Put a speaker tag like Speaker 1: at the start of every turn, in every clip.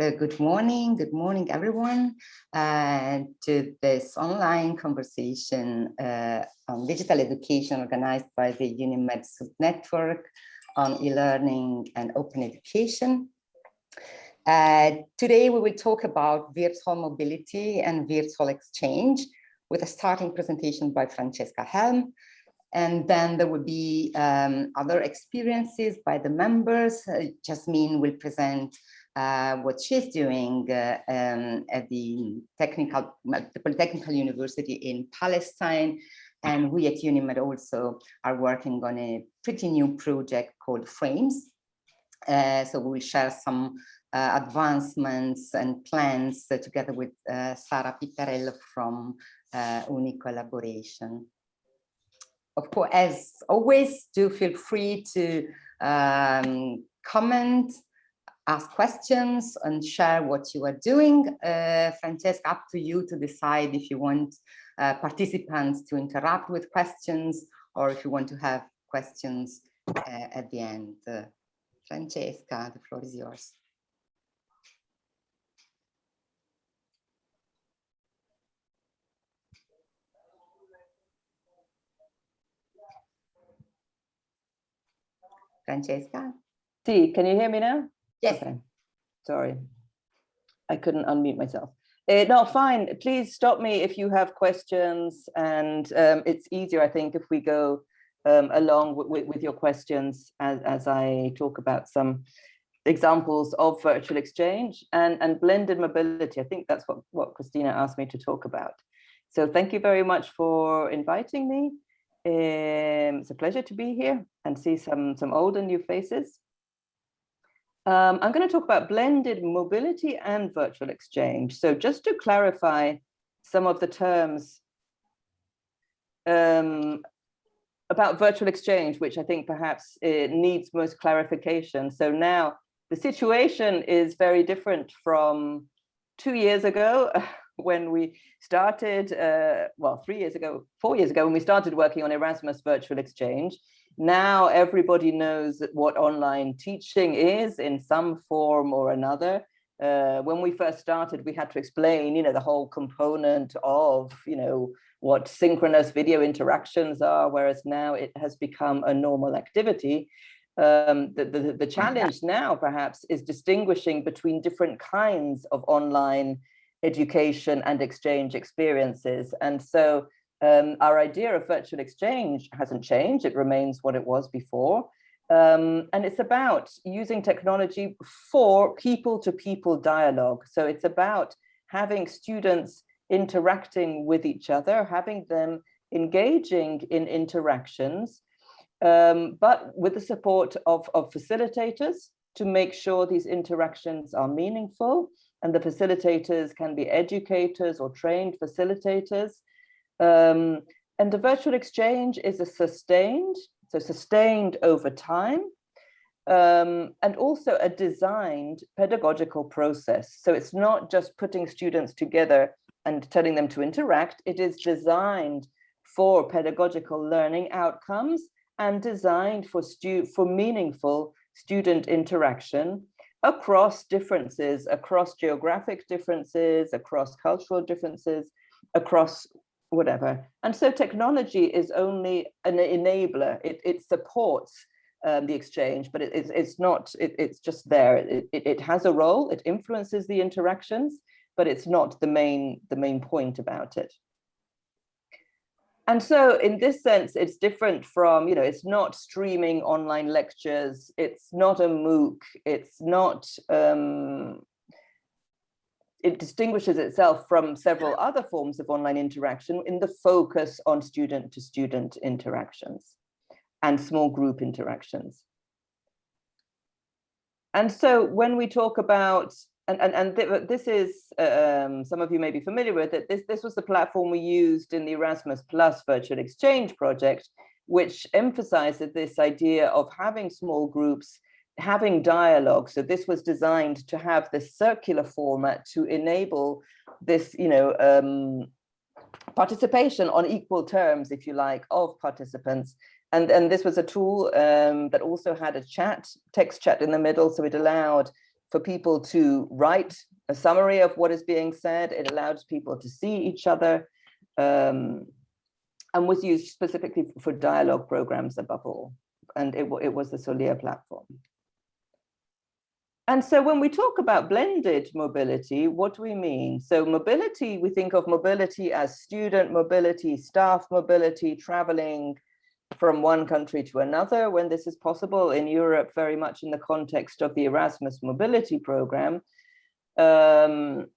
Speaker 1: So good morning, good morning everyone uh, to this online conversation uh, on digital education organized by the UNIMED Network on e-learning and open education. Uh, today we will talk about virtual mobility and virtual exchange with a starting presentation by Francesca Helm. And then there will be um, other experiences by the members. Uh, Jasmine will present uh, what she's doing uh, um, at the technical, the Polytechnical University in Palestine. And we at UNIMED also are working on a pretty new project called Frames. Uh, so we will share some uh, advancements and plans together with uh, Sara Pitarello from UNICollaboration. Of course, as always, do feel free to um, comment ask questions and share what you are doing. Uh, Francesca, up to you to decide if you want uh, participants to interact with questions or if you want to have questions uh, at the end. Francesca, the floor is yours. Francesca?
Speaker 2: See, can you hear me now?
Speaker 1: Yes. Okay.
Speaker 2: Sorry, I couldn't unmute myself. Uh, no, fine. Please stop me if you have questions. And um, it's easier, I think, if we go um, along with, your questions as, as I talk about some examples of virtual exchange and, and blended mobility. I think that's what, what Christina asked me to talk about. So thank you very much for inviting me. Um, it's a pleasure to be here and see some, some old and new faces. Um, I'm going to talk about blended mobility and virtual exchange. So just to clarify some of the terms um, about virtual exchange, which I think perhaps it needs most clarification. So now the situation is very different from two years ago when we started, uh, well, three years ago, four years ago, when we started working on Erasmus Virtual Exchange. Now everybody knows what online teaching is in some form or another. Uh, when we first started, we had to explain, you know, the whole component of, you know, what synchronous video interactions are, whereas now it has become a normal activity. Um, the, the, the challenge now perhaps is distinguishing between different kinds of online education and exchange experiences. And so um, our idea of virtual exchange hasn't changed. It remains what it was before. Um, and it's about using technology for people-to-people -people dialogue. So it's about having students interacting with each other, having them engaging in interactions, um, but with the support of, of facilitators to make sure these interactions are meaningful and the facilitators can be educators or trained facilitators um, and the virtual exchange is a sustained, so sustained over time, um, and also a designed pedagogical process. So it's not just putting students together and telling them to interact, it is designed for pedagogical learning outcomes and designed for, stu for meaningful student interaction across differences, across geographic differences, across cultural differences, across whatever. And so technology is only an enabler. It, it supports um, the exchange, but it, it's, it's not, it, it's just there. It, it, it has a role, it influences the interactions, but it's not the main, the main point about it. And so in this sense, it's different from, you know, it's not streaming online lectures, it's not a MOOC, it's not um, it distinguishes itself from several other forms of online interaction in the focus on student to student interactions and small group interactions. And so when we talk about, and, and, and th this is, um, some of you may be familiar with it, this, this was the platform we used in the Erasmus Plus virtual exchange project, which emphasizes this idea of having small groups having dialogue. So this was designed to have this circular format to enable this, you know, um, participation on equal terms, if you like, of participants. And, and this was a tool um, that also had a chat, text chat in the middle. So it allowed for people to write a summary of what is being said. It allowed people to see each other um, and was used specifically for dialogue programs above all. And it, it was the Soliya platform. And so when we talk about blended mobility, what do we mean? So mobility, we think of mobility as student mobility, staff mobility, traveling from one country to another when this is possible in Europe, very much in the context of the Erasmus mobility program. Um,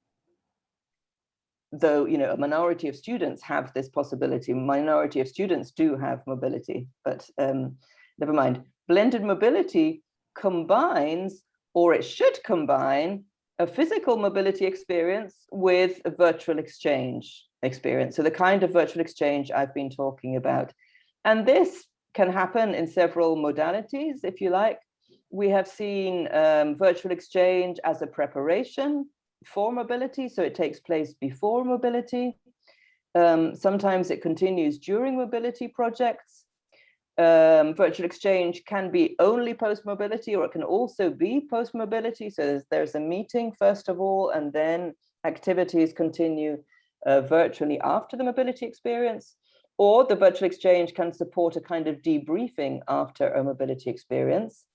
Speaker 2: though, you know, a minority of students have this possibility, minority of students do have mobility, but um, never mind. Blended mobility combines or it should combine a physical mobility experience with a virtual exchange experience. So the kind of virtual exchange I've been talking about. And this can happen in several modalities, if you like. We have seen um, virtual exchange as a preparation for mobility, so it takes place before mobility. Um, sometimes it continues during mobility projects um, virtual exchange can be only post-mobility or it can also be post-mobility. So there's, there's, a meeting first of all, and then activities continue uh, virtually after the mobility experience. Or the virtual exchange can support a kind of debriefing after a mobility experience.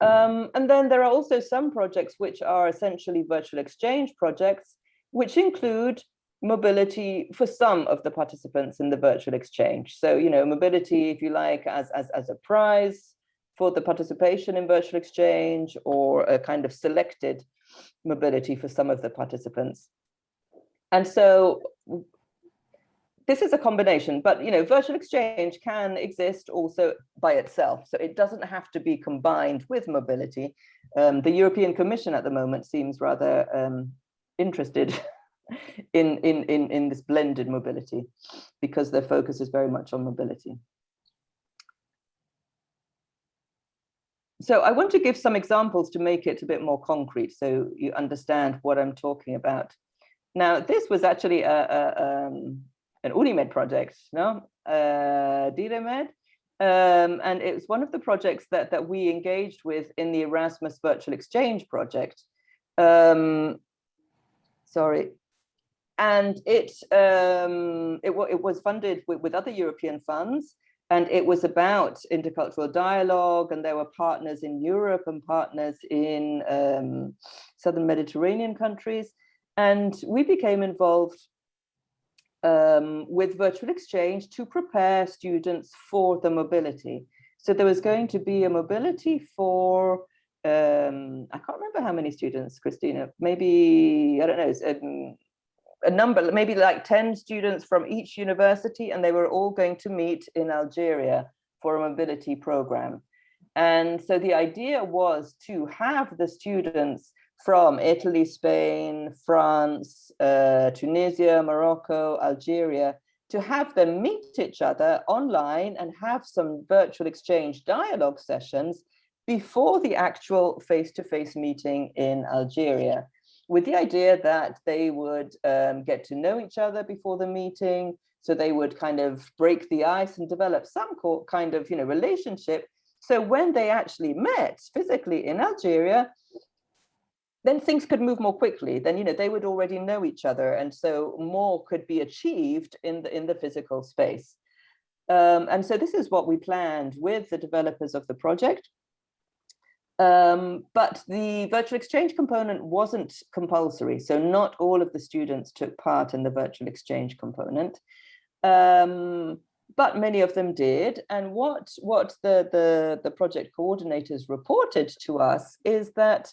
Speaker 2: Um, and then there are also some projects which are essentially virtual exchange projects, which include mobility for some of the participants in the virtual exchange. So, you know, mobility, if you like, as, as, as a prize for the participation in virtual exchange or a kind of selected mobility for some of the participants. And so this is a combination, but you know, virtual exchange can exist also by itself. So it doesn't have to be combined with mobility. Um, the European Commission at the moment seems rather um, interested in, in, in, in this blended mobility because their focus is very much on mobility. So I want to give some examples to make it a bit more concrete so you understand what I'm talking about. Now, this was actually a, a, um, an Unimed project, no? Uh, DireMed, um, and it was one of the projects that, that we engaged with in the Erasmus Virtual Exchange project. Um, sorry, and it um, it, it, was funded with, with, other European funds, and it was about intercultural dialogue, and there were partners in Europe and partners in um, southern Mediterranean countries, and we became involved um, with virtual exchange to prepare students for the mobility. So there was going to be a mobility for um, I can't remember how many students, Christina, maybe, I don't know, um, a number, maybe like 10 students from each university, and they were all going to meet in Algeria for a mobility program. And so the idea was to have the students from Italy, Spain, France, uh, Tunisia, Morocco, Algeria, to have them meet each other online and have some virtual exchange dialogue sessions before the actual face-to-face -face meeting in Algeria with the idea that they would um, get to know each other before the meeting. So they would kind of break the ice and develop some kind of, you know, relationship. So when they actually met physically in Algeria, then things could move more quickly. Then, you know, they would already know each other. And so more could be achieved in the, in the physical space. Um, and so this is what we planned with the developers of the project. Um, but the virtual exchange component wasn't compulsory, so not all of the students took part in the virtual exchange component, um, but many of them did. And what, what the, the, the project coordinators reported to us is that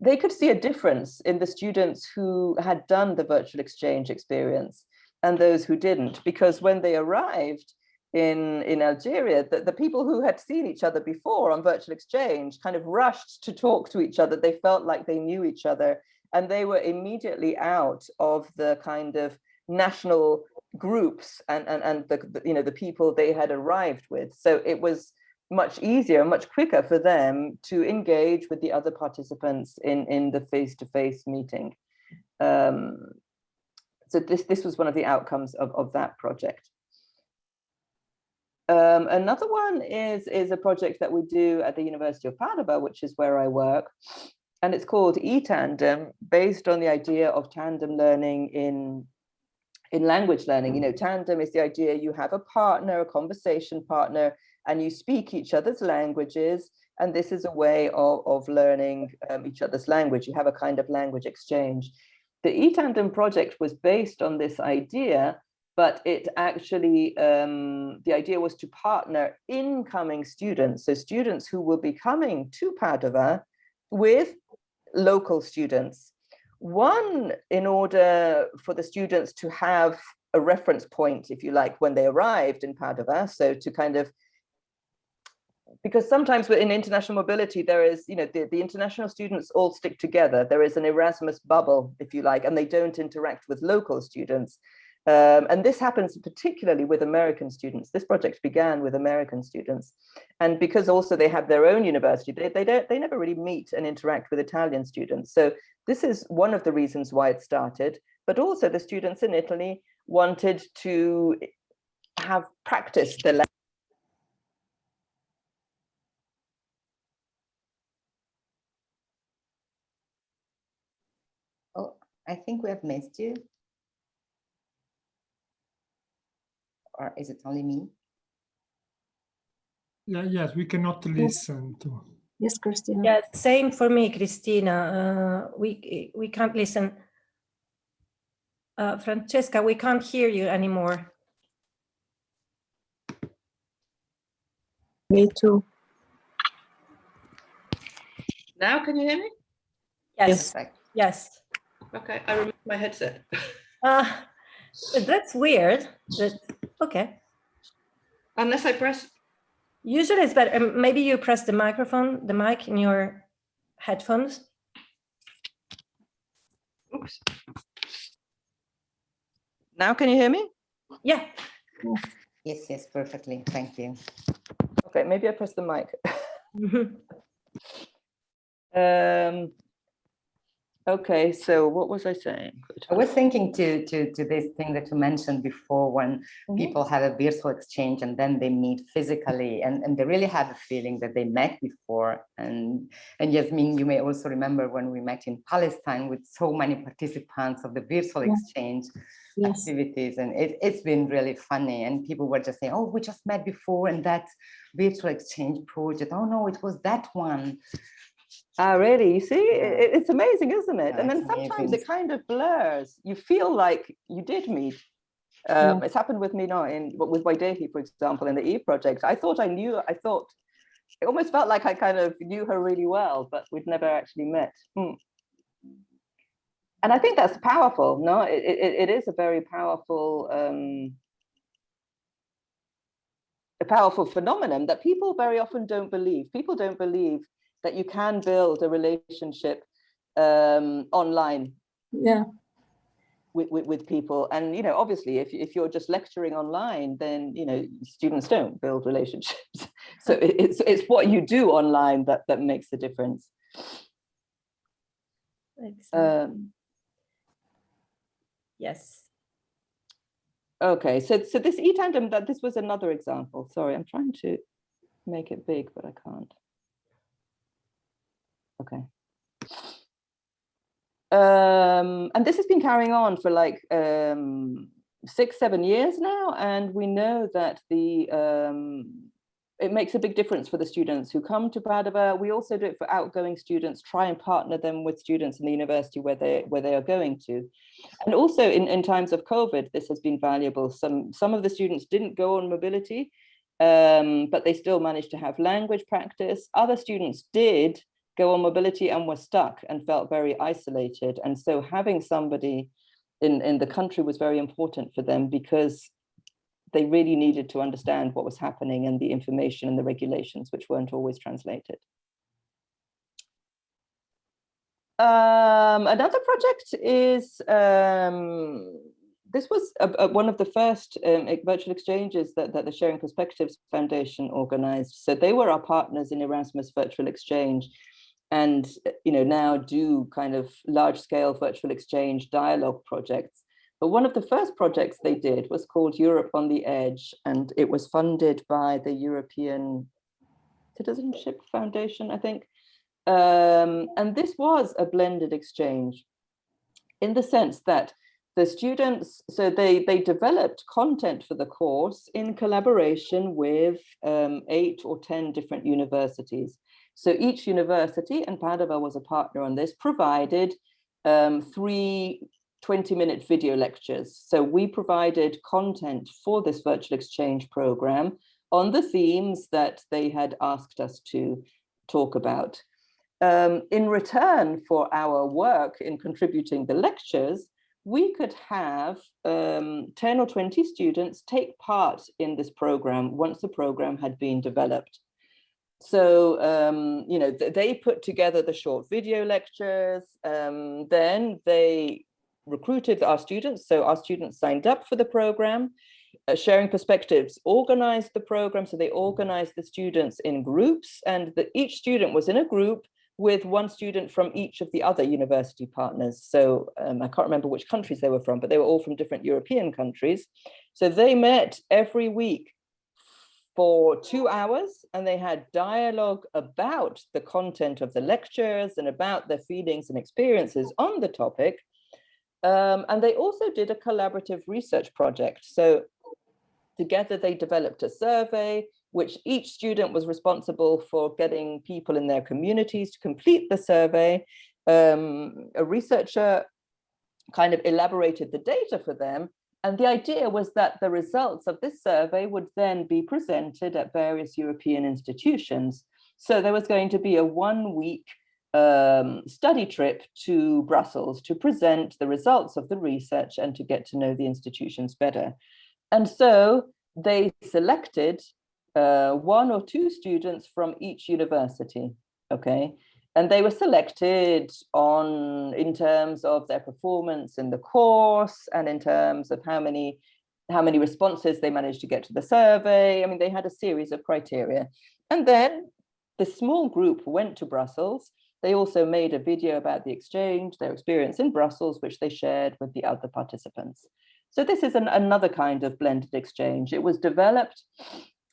Speaker 2: they could see a difference in the students who had done the virtual exchange experience and those who didn't, because when they arrived, in, in Algeria, that the people who had seen each other before on virtual exchange kind of rushed to talk to each other. They felt like they knew each other and they were immediately out of the kind of national groups and, and, and the, you know, the people they had arrived with. So it was much easier, much quicker for them to engage with the other participants in, in the face-to-face -face meeting. Um, so this, this was one of the outcomes of, of that project. Um, another one is, is a project that we do at the University of Padua, which is where I work. And it's called eTandem, based on the idea of tandem learning in, in language learning. You know, tandem is the idea you have a partner, a conversation partner, and you speak each other's languages. And this is a way of, of learning um, each other's language. You have a kind of language exchange. The eTandem project was based on this idea but it actually, um, the idea was to partner incoming students, so students who will be coming to Padua with local students. One, in order for the students to have a reference point, if you like, when they arrived in Padua, so to kind of because sometimes in international mobility, there is, you know, the, the international students all stick together. There is an Erasmus bubble, if you like, and they don't interact with local students. Um, and this happens particularly with American students. This project began with American students. And because also they have their own university, they, they, don't, they never really meet and interact with Italian students. So this is one of the reasons why it started, but also the students in Italy wanted to have practiced the language.
Speaker 1: Oh, I think we have missed you. Or is it only me?
Speaker 3: Yeah, yes, we cannot listen to.
Speaker 4: Yes, Christina.
Speaker 5: Yeah, same for me, Christina. Uh, we we can't listen. Uh, Francesca, we can't hear you anymore.
Speaker 4: Me too.
Speaker 6: Now, can you hear me?
Speaker 5: Yes,
Speaker 1: Perfect.
Speaker 5: yes.
Speaker 6: Okay, I removed my headset.
Speaker 5: Uh, that's weird. That, okay.
Speaker 6: Unless I press,
Speaker 5: Usually it's better. um, Maybe you press the microphone, the mic in your headphones.
Speaker 6: oops,
Speaker 2: Now can you hear me?
Speaker 5: Yeah.
Speaker 1: Yes, yes, perfectly. Thank you.
Speaker 2: Okay, maybe I press the mic.
Speaker 5: Mhm.
Speaker 2: um, okay, so what was I saying?
Speaker 1: I was thinking to, to, to this thing that you mentioned before when
Speaker 2: Mhm.
Speaker 1: people have a virtual exchange and then they meet physically and, and they really have a feeling that they met before. And, and Yasmin, you may also remember when we met in Palestine with so many participants of the virtual
Speaker 4: Yeah.
Speaker 1: exchange
Speaker 4: Yes.
Speaker 1: activities. And it, it's been really funny. And people were just saying, oh, we just met before and that virtual exchange project. Oh no, it was that one.
Speaker 2: Ah, really? You see, it, it's amazing, isn't it?
Speaker 1: Yeah,
Speaker 2: and then sometimes
Speaker 1: amazing.
Speaker 2: it kind of blurs. You feel like you did meet. Um, It's happened with me now in with Waidehi, for example, in the E project. I thought I knew. I thought it almost felt like I kind of knew her really well, but we'd never actually met. Hmm. And I think that's powerful. No, it, it, it is a very powerful. Um, a powerful phenomenon that people very often don't believe. People don't believe that you can build a relationship um, online
Speaker 4: Yeah.
Speaker 2: with, with, with people. And, you know, obviously, if, if you're just lecturing online, then, you know, students don't build relationships. so it- it's, it's what you do online that, that makes the difference. Um,
Speaker 5: Yes.
Speaker 2: okay, so, so this e-tandem, that this was another example. Sorry, I'm trying to make it big, but I can't. Okay. Um, and this has been carrying on for like um, six, seven years now, and we know that the um, it makes a big difference for the students who come to Padua. We also do it for outgoing students, try and partner them with students in the university where they where they are going to. And also in, in times of COVID, this has been valuable. Some some of the students didn't go on mobility, um, but they still managed to have language practice. Other students did go on mobility and were stuck and felt very isolated. And so having somebody in, in the country was very important for them because they really needed to understand what was happening and the information and the regulations, which weren't always translated. Um, another project is, um, this was a, a- one of the first um, virtual exchanges that, that the Sharing Perspectives Foundation organized. So they were our partners in Erasmus Virtual Exchange and, uh, you know, now do kind of large scale virtual exchange dialogue projects. But one of the first projects they did was called Europe on the Edge, and it was funded by the European Citizenship Foundation, I think. Um, and this was a blended exchange in the sense that the students, so they, they developed content for the course in collaboration with um, eight or 10 different universities. So each university, and Padova was a partner on this, provided um, three 20 minute video lectures. So we provided content for this virtual exchange program on the themes that they had asked us to talk about. Um, in return for our work in contributing the lectures, we could have um, 10 or 20 students take part in this program once the program had been developed. So, um, you know, th they put together the short video lectures, um, then they recruited our students. So our students signed up for the program, uh, sharing perspectives, organized the program. So they organized the students in groups and the, each student was in a group with one student from each of the other university partners. So um, I can't remember which countries they were from, but they were all from different European countries. So they met every week for two hours and they had dialogue about the content of the lectures and about their feelings and experiences on the topic. Um, and they also did a collaborative research project. So together they developed a survey, which each student was responsible for getting people in their communities to complete the survey. Um, a researcher kind of elaborated the data for them. And the idea was that the results of this survey would then be presented at various European institutions. So there was going to be a one week um, study trip to Brussels to present the results of the research and to get to know the institutions better. And so they selected uh, one or two students from each university, okay? And they were selected on in terms of their performance in the course and in terms of how many how many responses they managed to get to the survey. I mean, they had a series of criteria. And then the small group went to Brussels they also made a video about the exchange, their experience in Brussels, which they shared with the other participants. So this is an, another kind of blended exchange. It was developed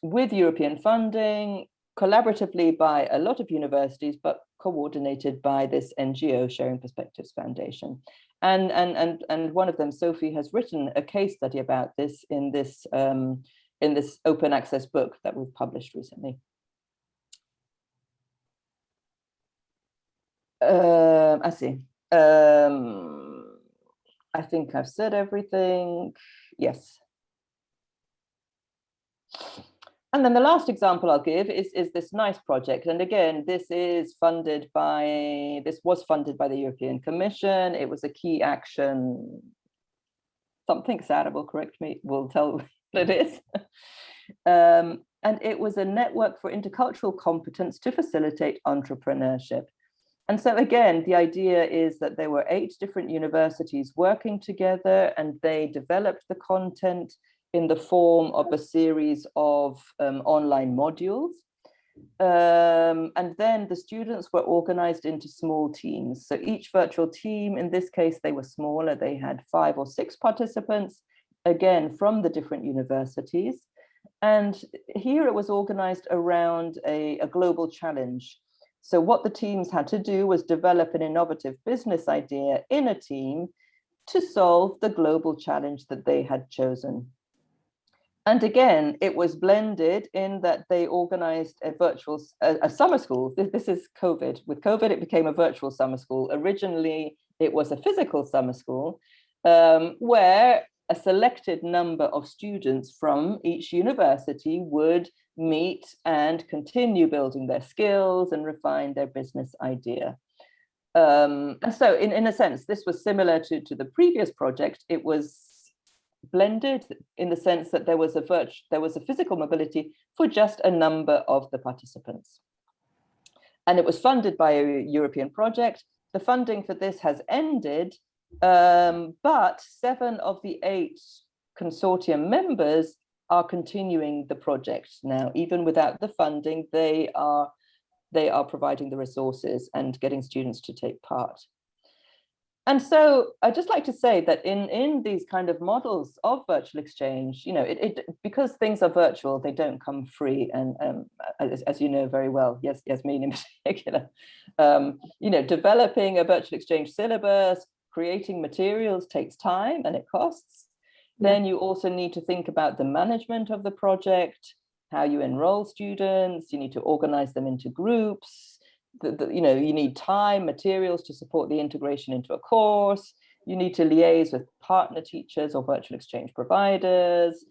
Speaker 2: with European funding, collaboratively by a lot of universities, but coordinated by this NGO Sharing Perspectives Foundation. And, and, and, and one of them, Sophie, has written a case study about this in this, um, in this open access book that we've published recently. Um, I see. Um, I think I've said everything. Yes. And then the last example I'll give is, is this NICE project. And again, this is funded by, this was funded by the European Commission. It was a key action. Something Sarah will correct me, will tell what it is. Um, and it was a network for intercultural competence to facilitate entrepreneurship. And so again, the idea is that there were eight different universities working together and they developed the content in the form of a series of um, online modules. Um, and then the students were organized into small teams. So each virtual team, in this case, they were smaller. They had five or six participants, again, from the different universities. And here it was organized around a, a global challenge so what the teams had to do was develop an innovative business idea in a team to solve the global challenge that they had chosen. And again, it was blended in that they organized a virtual, a, a summer school. This, this is COVID. With COVID, it became a virtual summer school. Originally, it was a physical summer school um, where a selected number of students from each university would meet and continue building their skills and refine their business idea. Um, and so in, in a sense, this was similar to, to the previous project. It was blended in the sense that there was a virtual, there was a physical mobility for just a number of the participants. And it was funded by a European project. The funding for this has ended, um, but seven of the eight consortium members are continuing the project now, even without the funding, they are, they are providing the resources and getting students to take part. And so I'd just like to say that in, in these kind of models of virtual exchange, you know, it, it because things are virtual, they don't come free. And um, as, as you know very well, yes, Yasmin in particular, um, you know, developing a virtual exchange syllabus, creating materials takes time and it costs. Then you also need to think about the management of the project, how you enroll students, you need to organize them into groups, the, the, you know, you need time, materials to support the integration into a course. You need to liaise with partner teachers or virtual exchange providers.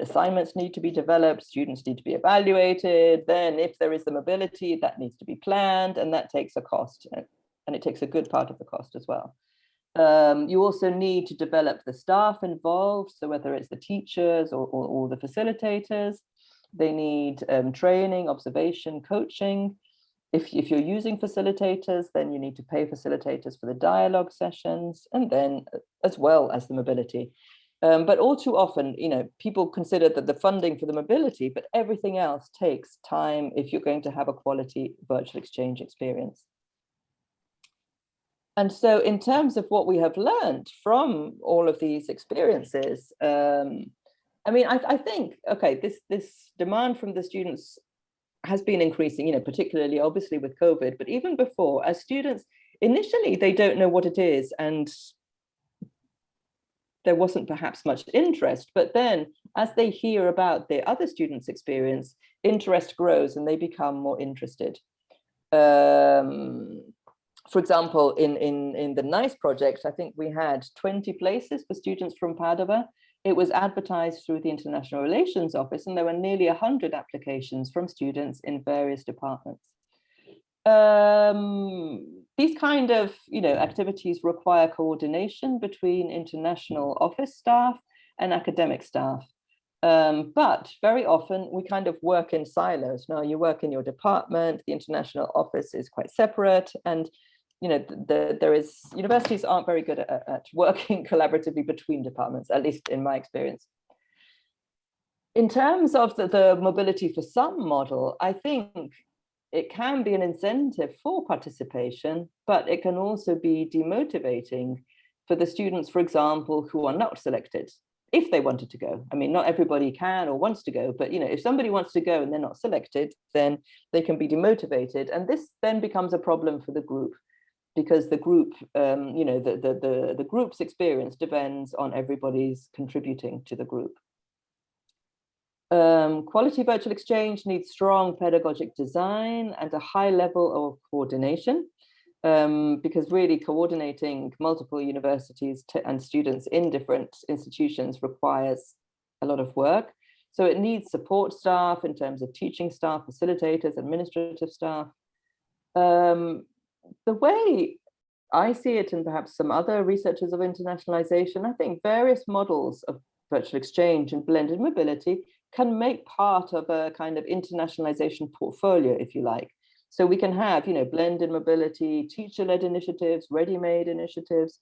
Speaker 2: Assignments need to be developed, students need to be evaluated. Then if there is the mobility, that needs to be planned and that takes a cost and it takes a good part of the cost as well. Um, you also need to develop the staff involved. So whether it's the teachers or, or, or the facilitators, they need um, training, observation, coaching. If, if you're using facilitators, then you need to pay facilitators for the dialogue sessions and then uh, as well as the mobility. Um, but all too often, you know, people consider that the funding for the mobility, but everything else takes time if you're going to have a quality virtual exchange experience. And so in terms of what we have learned from all of these experiences, um, I mean, I, I think, okay, this, this demand from the students has been increasing, you know, particularly obviously with COVID, but even before, as students, initially they don't know what it is and there wasn't perhaps much interest, but then as they hear about the other students' experience, interest grows and they become more interested. Um, for example, in, in, in the NICE project, I think we had 20 places for students from Padova it was advertised through the International Relations Office and there were nearly 100 applications from students in various departments. Um, these kind of you know, activities require coordination between international office staff and academic staff. Um, but very often we kind of work in silos. Now you work in your department, the international office is quite separate and you know, the, there is, universities aren't very good at, at working collaboratively between departments, at least in my experience. In terms of the, the mobility for some model, I think it can be an incentive for participation, but it can also be demotivating for the students, for example, who are not selected, if they wanted to go. I mean, not everybody can or wants to go, but you know, if somebody wants to go and they're not selected, then they can be demotivated. And this then becomes a problem for the group because the group, um, you know, the, the, the, the group's experience depends on everybody's contributing to the group. Um, quality virtual exchange needs strong pedagogic design and a high level of coordination um, because really coordinating multiple universities and students in different institutions requires a lot of work. So it needs support staff in terms of teaching staff, facilitators, administrative staff. Um, the way I see it and perhaps some other researchers of internationalization, I think various models of virtual exchange and blended mobility can make part of a kind of internationalization portfolio, if you like. So we can have, you know, blended mobility, teacher-led initiatives, ready-made initiatives,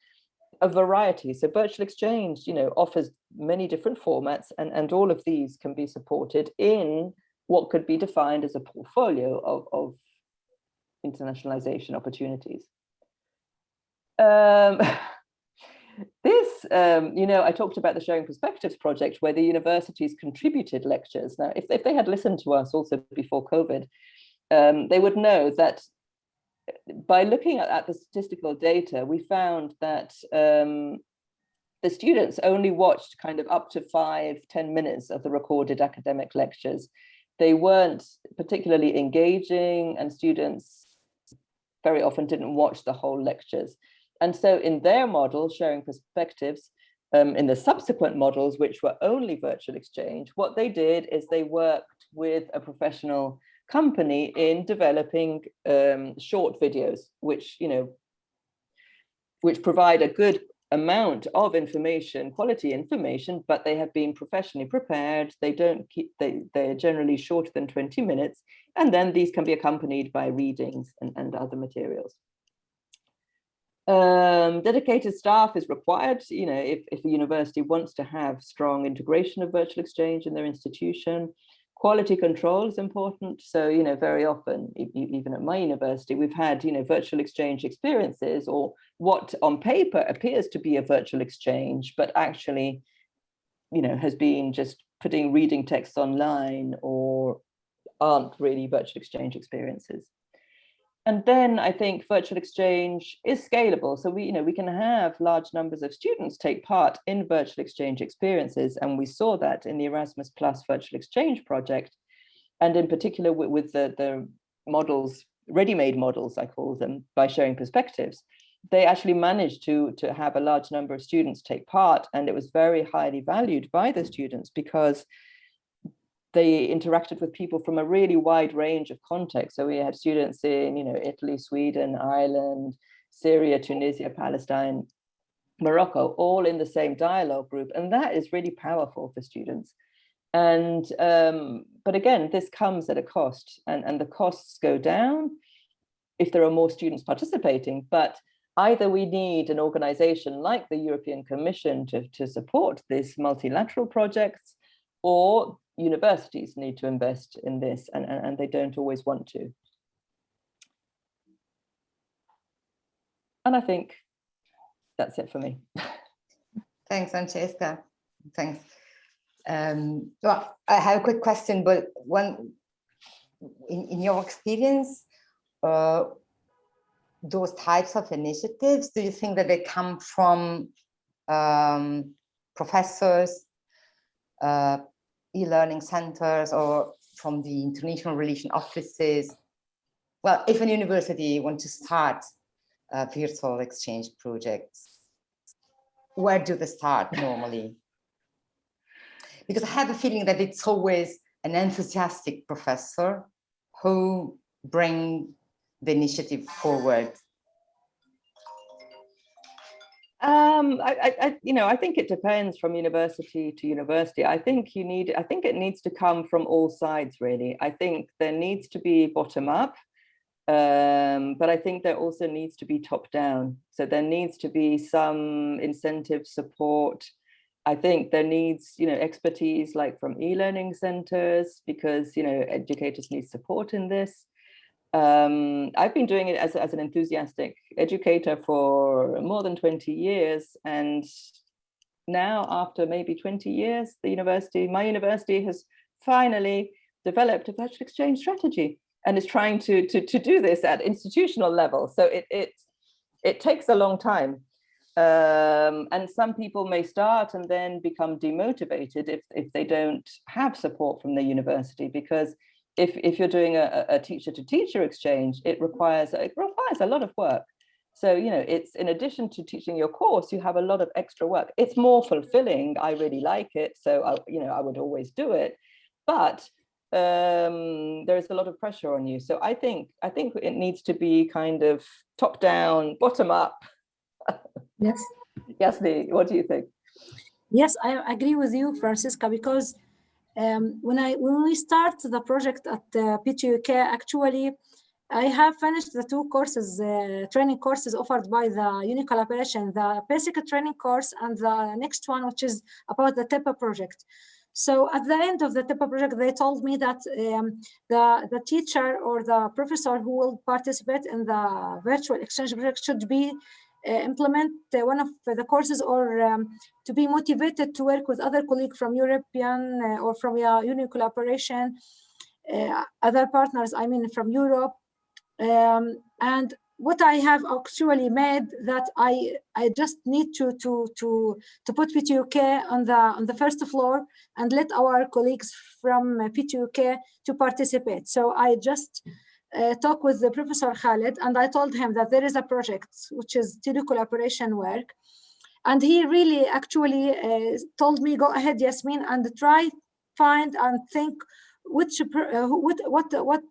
Speaker 2: a variety. So virtual exchange, you know, offers many different formats and, and all of these can be supported in what could be defined as a portfolio of, of internationalization opportunities. Um, this, um, you know, I talked about the Sharing Perspectives project where the universities contributed lectures. Now, if, if they had listened to us also before COVID, um, they would know that by looking at, at, the statistical data, we found that um, the students only watched kind of up to five, ten minutes of the recorded academic lectures. They weren't particularly engaging and students very often didn't watch the whole lectures. And so in their model, sharing perspectives, um, in the subsequent models, which were only virtual exchange, what they did is they worked with a professional company in developing um, short videos, which, you know, which provide a good amount of information, quality information, but they have been professionally prepared. They don't keep, they, they're generally shorter than 20 minutes. And then these can be accompanied by readings and, and other materials. Um, dedicated staff is required, you know, if, if a university wants to have strong integration of virtual exchange in their institution. Quality control is important. So, you know, very often, even at my university, we've had, you know, virtual exchange experiences or what on paper appears to be a virtual exchange, but actually, you know, has been just putting reading texts online or aren't really virtual exchange experiences. And then I think virtual exchange is scalable. So we, you know, we can have large numbers of students take part in virtual exchange experiences. And we saw that in the Erasmus Plus virtual exchange project. And in particular with, with the, the models, ready-made models, I call them, by sharing perspectives, they actually managed to, to have a large number of students take part. And it was very highly valued by the students because they interacted with people from a really wide range of contexts. So we had students in, you know, Italy, Sweden, Ireland, Syria, Tunisia, Palestine, Morocco, all in the same dialogue group. And that is really powerful for students. And, um, but again, this comes at a cost and, and the costs go down if there are more students participating, but either we need an organization like the European Commission to, to support these multilateral projects, or universities need to invest in this and, and, and they don't always want to. And I think that's it for me.
Speaker 1: Thanks, Francesca. Thanks. Um, well, I have a quick question, but one, in, in your experience, uh, those types of initiatives, do you think that they come from um, professors, uh, e-learning centers, or from the international relation offices? Well, if a university wants to start uh, virtual exchange projects, where do they start normally? Because I have a feeling that it's always an enthusiastic professor who bring the initiative forward.
Speaker 2: Um, I, I, you know, I think it depends from university to university. I think you need, I think it needs to come from all sides, really. I think there needs to be bottom up, um, but I think there also needs to be top down. So there needs to be some incentive support. I think there needs, you know, expertise like from e-learning centers because, you know, educators need support in this. Um, I've been doing it as, as an enthusiastic educator for more than 20 years. And now after maybe 20 years, the university, my university has finally developed a virtual exchange strategy and is trying to, to, to do this at institutional level. So it, it, it takes a long time. Um, and some people may start and then become demotivated if, if they don't have support from the university because if, if you're doing a, a teacher to teacher exchange, it requires, it requires a lot of work. So, you know, it's in addition to teaching your course, you have a lot of extra work. It's more fulfilling. I really like it. So, I, you know, I would always do it. But um, there is a lot of pressure on you. So I think I think it needs to be kind of top down, bottom up.
Speaker 4: Yes.
Speaker 2: Yes, Lee, what do you think?
Speaker 4: Yes, I agree with you, Francisca, because um, when I when we start the project at uh, PTUK, actually, I have finished the two courses, uh, training courses offered by the UNICollaboration, the basic training course and the next one, which is about the TEPA project. So at the end of the TEPA project, they told me that um, the, the teacher or the professor who will participate in the virtual exchange project should be implement uh, one of the courses or um, to be motivated to work with other colleagues from European uh, or from uh, UNICollaboration, other partners, I mean, from Europe. Um, and what I have actually made that I I just need to to to to put PTUK on the on the first floor and let our colleagues from PTUK to participate. So I just uh, talk with the Professor Khalid and I told him that there is a project which is telecollaboration work, and he really actually uh, told me go ahead Yasmin and try find and think which uh, what what what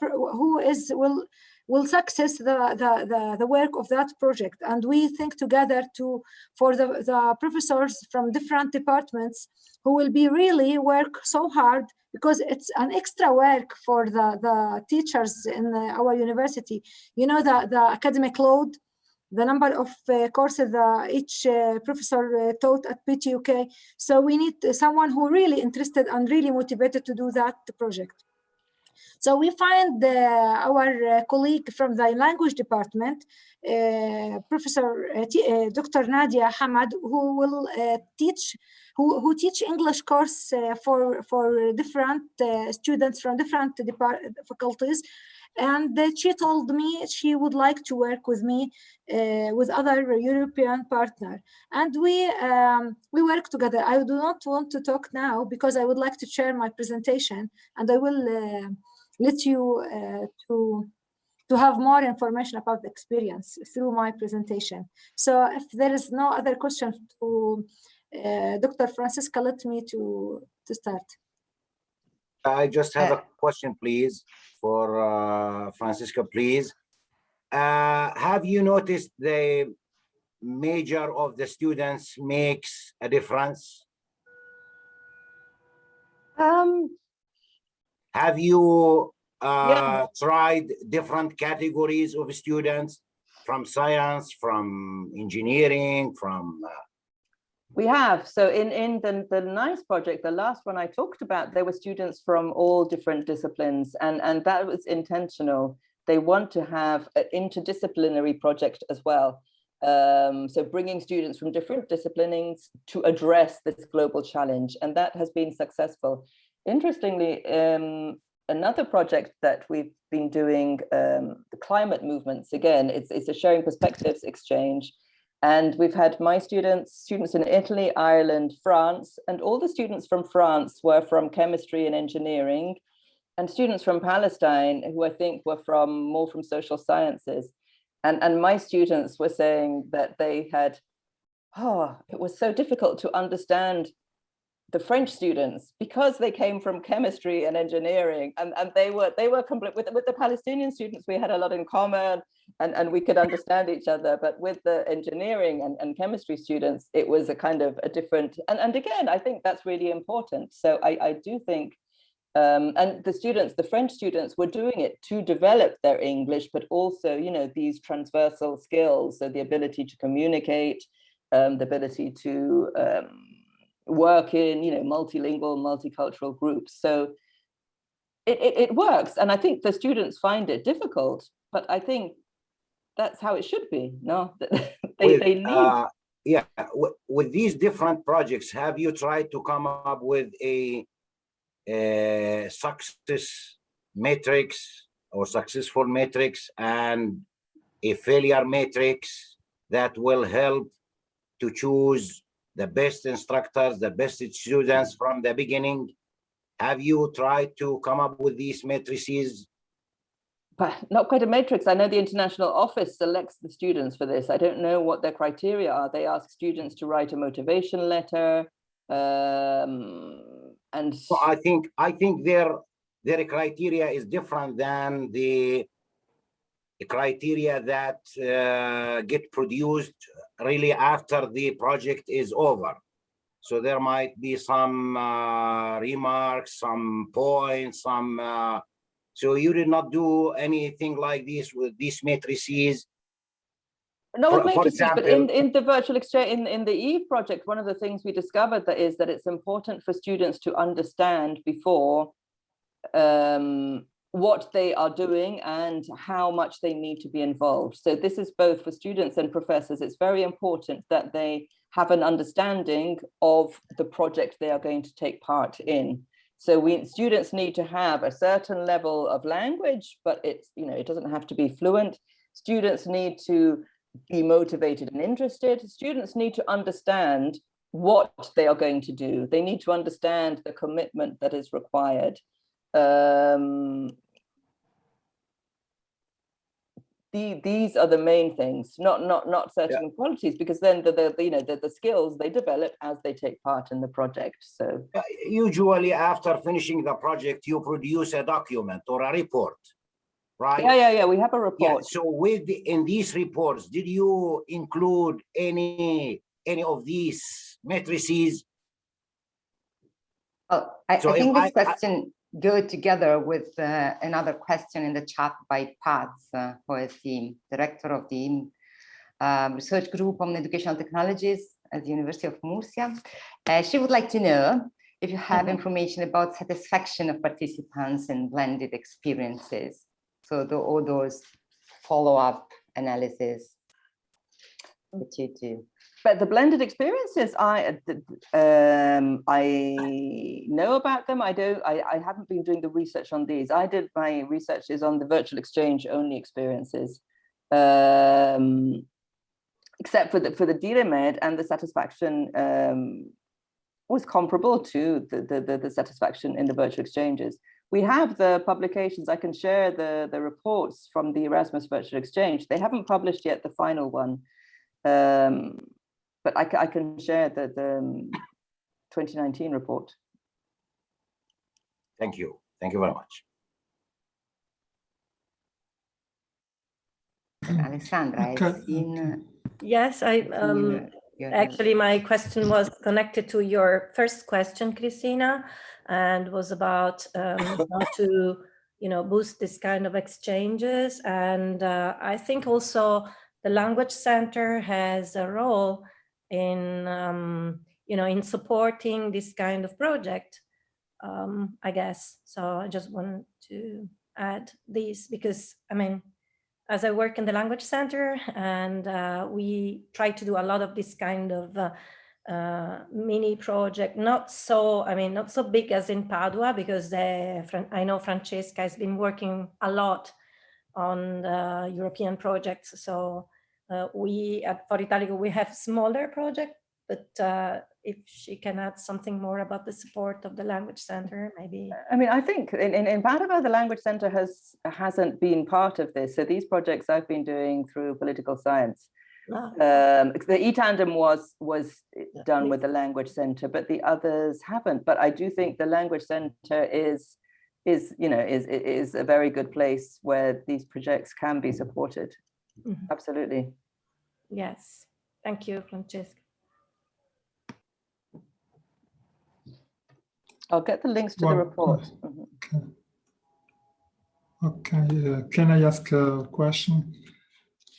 Speaker 4: who is will will success the, the, the, the, work of that project. And we think together to for the, the professors from different departments who will be really work so hard because it's an extra work for the, the teachers in the, our university. You know, the, the academic load, the number of uh, courses that each uh, professor uh, taught at PTUK. So we need someone who really interested and really motivated to do that project. So we find uh, our uh, colleague from the language department, uh, Professor uh, uh, Dr. Nadia Hamad, who will uh, teach who, who teach English course uh, for for different students from different faculties. And she told me she would like to work with me with other European partner, and we um, we work together. I do not want to talk now because I would like to share my presentation, and I will. Uh, let you uh, to to have more information about the experience through my presentation. So if there is no other question to uh, Dr. Francesca, let me to to start.
Speaker 7: I just have
Speaker 1: Uh,
Speaker 7: a question, please, for uh, Francesca, please. Uh, Have you noticed the major of the students makes a difference?
Speaker 2: Um,
Speaker 7: Have you uh, tried different categories of students from science, from engineering, from, uh,
Speaker 2: We have. So in, in the, the NICE project, the last one I talked about, there were students from all different disciplines and, and that was intentional. They want to have an interdisciplinary project as well. Um, so bringing students from different disciplines to address this global challenge, and that has been successful. Interestingly, um, another project that we've been doing, um, the climate movements, again, it's, it's a sharing perspectives exchange. And we've had my students, students in Italy, Ireland, France, and all the students from France were from chemistry and engineering, and students from Palestine, who I think were from more from social sciences. And, and my students were saying that they had, oh, it was so difficult to understand the French students because they came from chemistry and engineering and, and they were they were complete with, with the Palestinian students we had a lot in common and, and we could understand each other but with the engineering and, and chemistry students it was a kind of a different and, and again I think that's really important. So I, I do think um, and the students the French students were doing it to develop their English but also you know these transversal skills so the ability to communicate um, the ability to um, work in you know multilingual multicultural groups. So it, it, it works and i think the students find it difficult but i think that's how it should be no? They,
Speaker 7: with,
Speaker 2: they need
Speaker 7: uh, yeah, with, with these different projects, have you tried to come up with a, a success matrix or successful matrix and a failure matrix that will help to choose the best instructors, the best students from the beginning? Have you tried to come up with these matrices?
Speaker 2: but not quite a matrix i know the international office selects the students for this i don't know what their criteria are they ask students to write a motivation letter um, and
Speaker 7: So I think, I think their, their criteria is different than the the criteria that uh, get produced really after the project is over. So there might be some uh, remarks, some points, some, uh, so you did not do anything like this with these matrices?
Speaker 2: No,
Speaker 7: For- for
Speaker 2: sense, but in, in the virtual exchange, in, in the EVE project, one of the things we discovered that is that it's important for students to understand before um, what they are doing and how much they need to be involved. So this is both for students and professors. It's very important that they have an understanding of the project they are going to take part in. So we students need to have a certain level of language, but it's, you know, it doesn't have to be fluent. Students need to be motivated and interested. Students need to understand what they are going to do. They need to understand the commitment that is required. Um, the, these are the main things, not not not certain qualities, because then the, the you know the, the skills they develop as they take part in the project. So
Speaker 7: Uh, Usually after finishing the project, you produce a document or a report, right?
Speaker 2: yeah, yeah, yeah. We have a report.
Speaker 7: Yeah, so with, the- in these reports, did you include any, any of these matrices?
Speaker 1: Oh, I,
Speaker 7: So
Speaker 1: I think this
Speaker 7: I-
Speaker 1: question go together with uh, another question in the chat by Pat, uh, who is the director of the um, research group on educational technologies at the University of Murcia. Uh, she would like to know if you have information about satisfaction of participants in blended experiences. So the, all those follow-up analysis that you do.
Speaker 2: But the blended experiences, I uh, um, I know about them. I don't. I, I haven't been doing the research on these. I did my research is on the virtual exchange only experiences, um, except for the for the DireMed and the satisfaction um, was comparable to the, the the the satisfaction in the virtual exchanges. We have the publications. I can share the the reports from the Erasmus Virtual Exchange. They haven't published yet the final one. Um, but I, I can share the, the um, 2019 report.
Speaker 7: Thank you. Thank you very much.
Speaker 1: Alessandra,
Speaker 3: Okay,
Speaker 1: I've.
Speaker 5: Yes, I,
Speaker 1: uh,
Speaker 5: um,
Speaker 1: your- your hand.
Speaker 5: Actually, my question was connected to your first question, Christina, and was about um, how to, you know, boost this kind of exchanges. And uh, I think also the Language Center has a role in, um, you know, in supporting this kind of project, um, I guess. So I just want to add these because, I mean, as I work in the language center and uh, we try to do a lot of this kind of uh, uh, mini project, not so, I mean, not so big as in Padua because the, Fran- I know Francesca has been working a lot on the European projects. So we at Foro Italico, we have smaller project, but uh, if she can add something more about the support of the language center, maybe.
Speaker 2: I mean, I think in, in, in Padua, the Language Center has, hasn't been part of this. So these projects I've been doing through political science.
Speaker 5: Ah,
Speaker 2: Um, the e-tandem was, was done with the Language Center, but the others haven't. But I do think the Language Center is, is, you know, is, is a very good place where these projects can be supported.
Speaker 5: Mhm.
Speaker 2: Absolutely.
Speaker 5: Yes, thank you, Francesca.
Speaker 2: I'll get the links to the
Speaker 3: Well,
Speaker 2: report.
Speaker 3: yes.
Speaker 2: Mhm.
Speaker 3: Okay, uh, can I ask a question?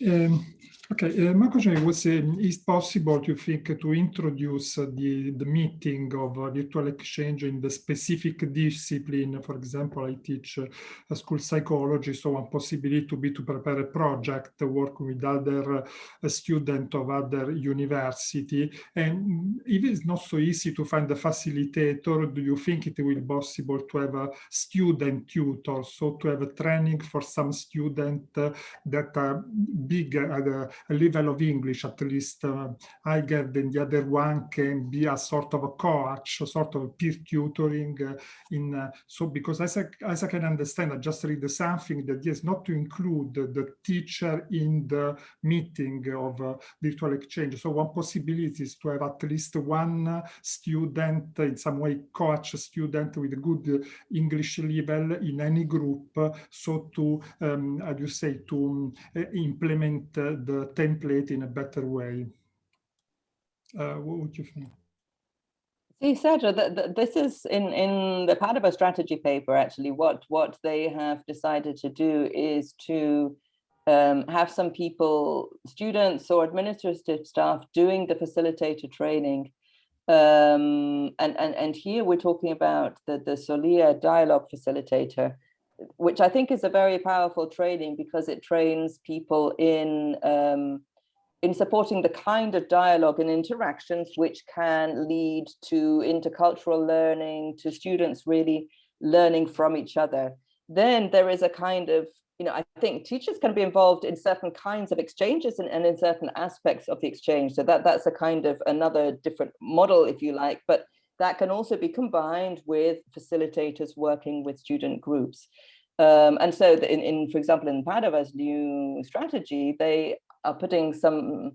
Speaker 3: Um, okay, uh, my question was, um, is possible to think to introduce uh, the, the meeting of uh, virtual exchange in the specific discipline? For example, I teach uh, a school psychology, so one possibility to be to prepare a project, uh, work with other uh, student of other university. And if it's not so easy to find a facilitator, do you think it will be possible to have a student tutor, so to have a training for some student uh, that are big at a level of English, at least uh, higher than the other one can be a sort of a coach, a sort of peer tutoring uh, in, uh, so because as I, as I can understand, I just read something that is not to include the, the teacher in the meeting of uh, virtual exchange. So one possibility is to have at least one student in some way coach a student with a good English level in any group. So to, um, do you say, to uh, implement uh, the template in a better way. Uh, what would you think?
Speaker 2: See, Sergio, th th this is in, in the Padova strategy paper, actually, what, what they have decided to do is to um, have some people, students or administrative staff doing the facilitator training. Um, and, and, and here we're talking about the, the Soliya dialogue facilitator, which I think is a very powerful training because it trains people in um, in supporting the kind of dialogue and interactions which can lead to intercultural learning, to students really learning from each other. Then there is a kind of, you know, I think teachers can be involved in certain kinds of exchanges and, and in certain aspects of the exchange. So that that's a kind of another different model, if you like, but that can also be combined with facilitators working with student groups. Um, and so in, in, for example, in Padova's new strategy, they are putting some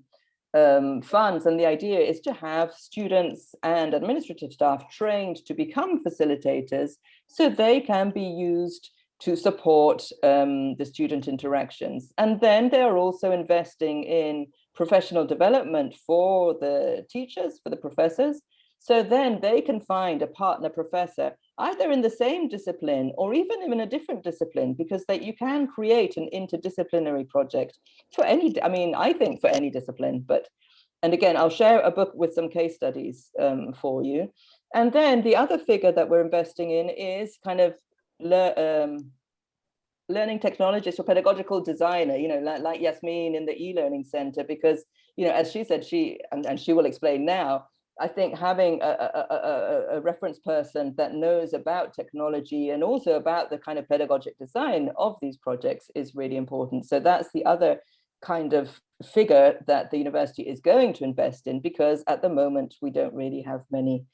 Speaker 2: um, funds and the idea is to have students and administrative staff trained to become facilitators so they can be used to support um, the student interactions. And then they're also investing in professional development for the teachers, for the professors, So then they can find a partner professor either in the same discipline or even in a different discipline because that you can create an interdisciplinary project for any, I mean, I think for any discipline, but and again, I'll share a book with some case studies um, for you. And then the other figure that we're investing in is kind of le um, learning technologist or pedagogical designer, you know, like, like Yasmin in the e-learning center, because, you know, as she said, she, and, and she will explain now, I think having a, a, a, a, reference person that knows about technology and also about the kind of pedagogic design of these projects is really important. So that's the other kind of figure that the university is going to invest in because at the moment we don't really have many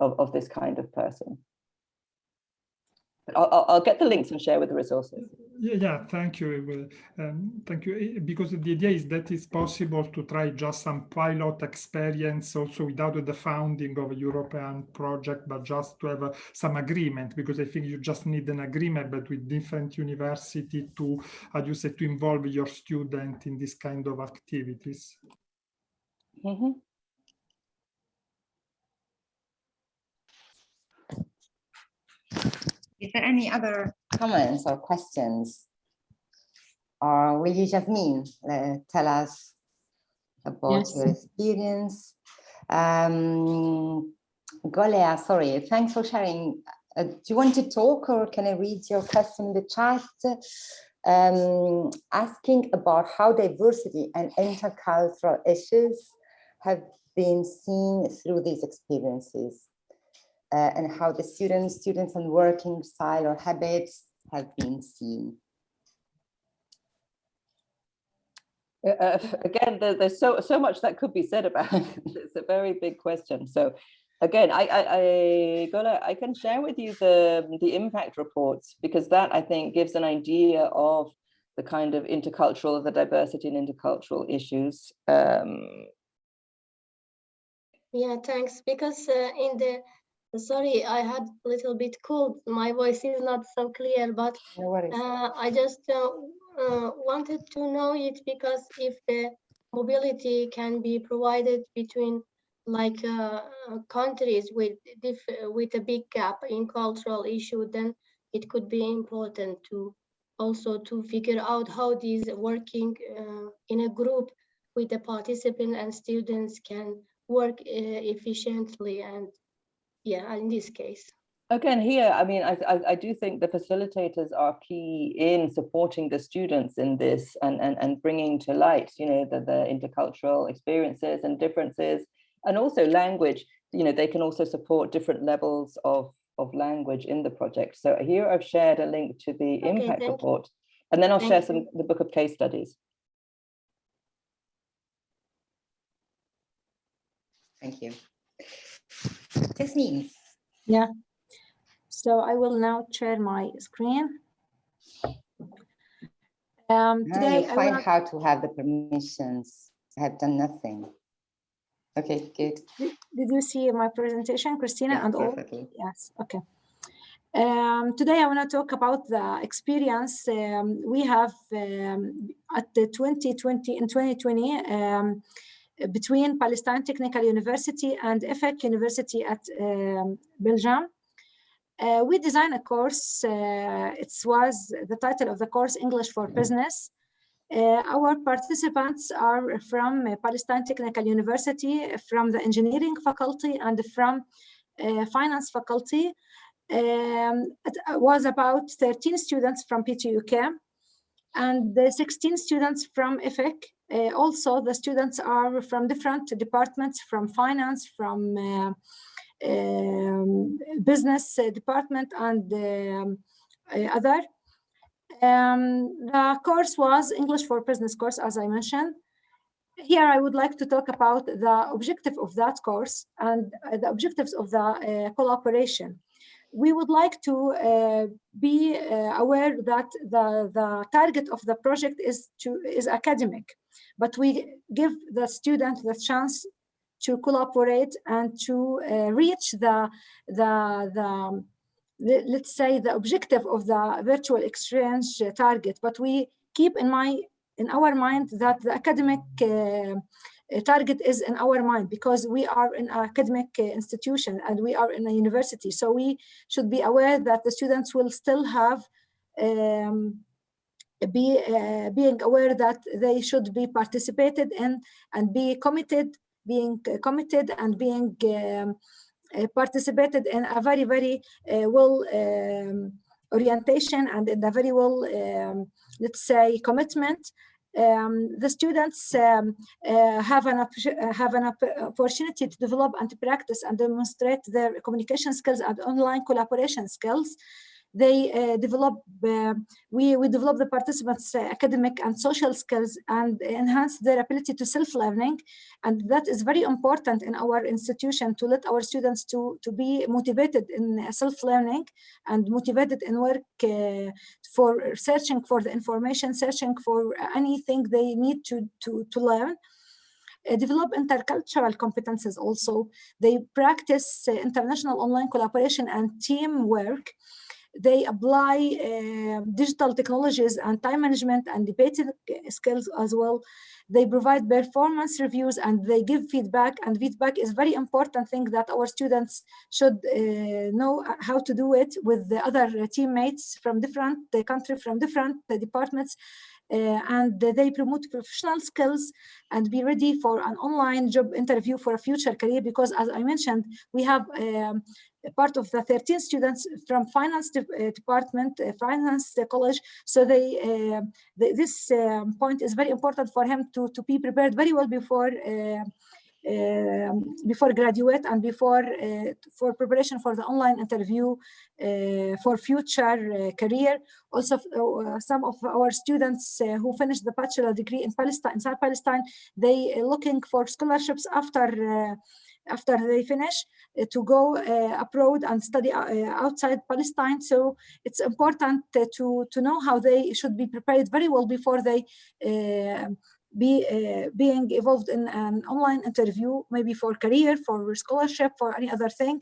Speaker 2: of, of this kind of person. I'll, I'll, get the links and share with the resources.
Speaker 3: Yeah, yeah thank you. Um, thank you. Because the idea is that it's possible to try just some pilot experience also without the founding of a European project, but just to have some agreement, because I think you just need an agreement but with different university to, how you say, to involve your student in this kind of activities.
Speaker 2: Mm -hmm.
Speaker 1: Is there any other comments or questions? Or will you, Jasmine, uh, tell us about yes. your experience? Um, Golea, sorry, thanks for sharing. Uh, do you want to talk or can I read your question in the chat? Um, asking about how diversity and intercultural issues have been seen through these experiences uh, and how the students, students and working style or habits have been seen.
Speaker 2: Uh, uh again, there, there's so so much that could be said about it. It's a very big question. So again, I, I, I, Gola, I can share with you the, the impact reports because that I think gives an idea of the kind of intercultural, the diversity and intercultural issues. Um,
Speaker 8: yeah, thanks. Because uh, in the Sorry, I had a little bit cold. My voice is not so clear, but
Speaker 1: no
Speaker 8: uh, I just uh, uh, wanted to know it because if the mobility can be provided between like uh, countries with with a big gap in cultural issue, then it could be important to also to figure out how these working uh, in a group with the participant and students can work uh, efficiently and yeah, in this case.
Speaker 2: Again, here, I mean, I, I, I, do think the facilitators are key in supporting the students in this and, and, and bringing to light, you know, the, the intercultural experiences and differences, and also language, you know, they can also support different levels of, of language in the project. So here I've shared a link to the okay, impact report, you. and then I'll thank share some the book of case studies.
Speaker 1: Thank you. Jasmine.
Speaker 4: Yeah. So I will now share my screen. Um,
Speaker 1: today I find how to have the permissions. I have done nothing. Okay, good.
Speaker 4: Did, did you see my presentation, Christina?
Speaker 1: Yeah,
Speaker 4: and
Speaker 1: perfectly.
Speaker 4: all? Yes. Okay. Um, today I want to talk about the experience um, we have um, at the 2020 in 2020 um, between Palestine Technical University and EPHEC University at um, Belgium. Uh, we designed a course, uh, it was the title of the course, English for Business. Uh, our participants are from Palestine Technical University, from the engineering faculty and from uh, finance faculty. Um, it was about 13 students from PTUK and the 16 students from EPHEC uh, also, the students are from different departments, from finance, from uh, um, business uh, department and um, other. Um, the course was English for Business course, as I mentioned. Here, I would like to talk about the objective of that course and the objectives of the uh, collaboration we would like to uh, be uh, aware that the, the target of the project is to is academic, but we give the student the chance to collaborate and to uh, reach the, the, the, the, let's say, the objective of the virtual exchange target. But we keep in mind in our mind that the academic uh, target is in our mind because we are in an academic uh, institution and we are in a university. So we should be aware that the students will still have um, be uh, being aware that they should be participated in and be committed, being committed and being um, uh, participated in a very, very uh, well um, orientation and in a very well, um, let's say, commitment. Um, the students um, uh, have an have an opportunity to develop and to practice and demonstrate their communication skills and online collaboration skills they uh, develop uh, we we develop the participants uh, academic and social skills and enhance their ability to self-learning. And that is very important in our institution to let our students to to be motivated in self-learning and motivated in work for searching for the information searching for anything they need to to to learn. Uh, develop intercultural competences also. They practice uh, international online collaboration and teamwork they apply uh, digital technologies and time management and debating skills as well. They provide performance reviews and they give feedback and feedback is very important thing that our students should uh, know how to do it with the other teammates from different the country, from different departments. Uh, and they promote professional skills and be ready for an online job interview for a future career because as I mentioned, we have um, part of the 13 students from finance de uh, department, uh, finance college. So they, uh, the, this um, point is very important for him to, to be prepared very well before before graduate and before uh, for preparation for the online interview uh, for future uh, career. Also, some of our students who finished the bachelor degree in Palestine, inside Palestine, they looking for scholarships after after they finish uh, to go uh, abroad and study uh, outside Palestine. So it's important to, to know how they should be prepared very well before they be uh, being involved in an online interview, maybe for career, for scholarship, for any other thing.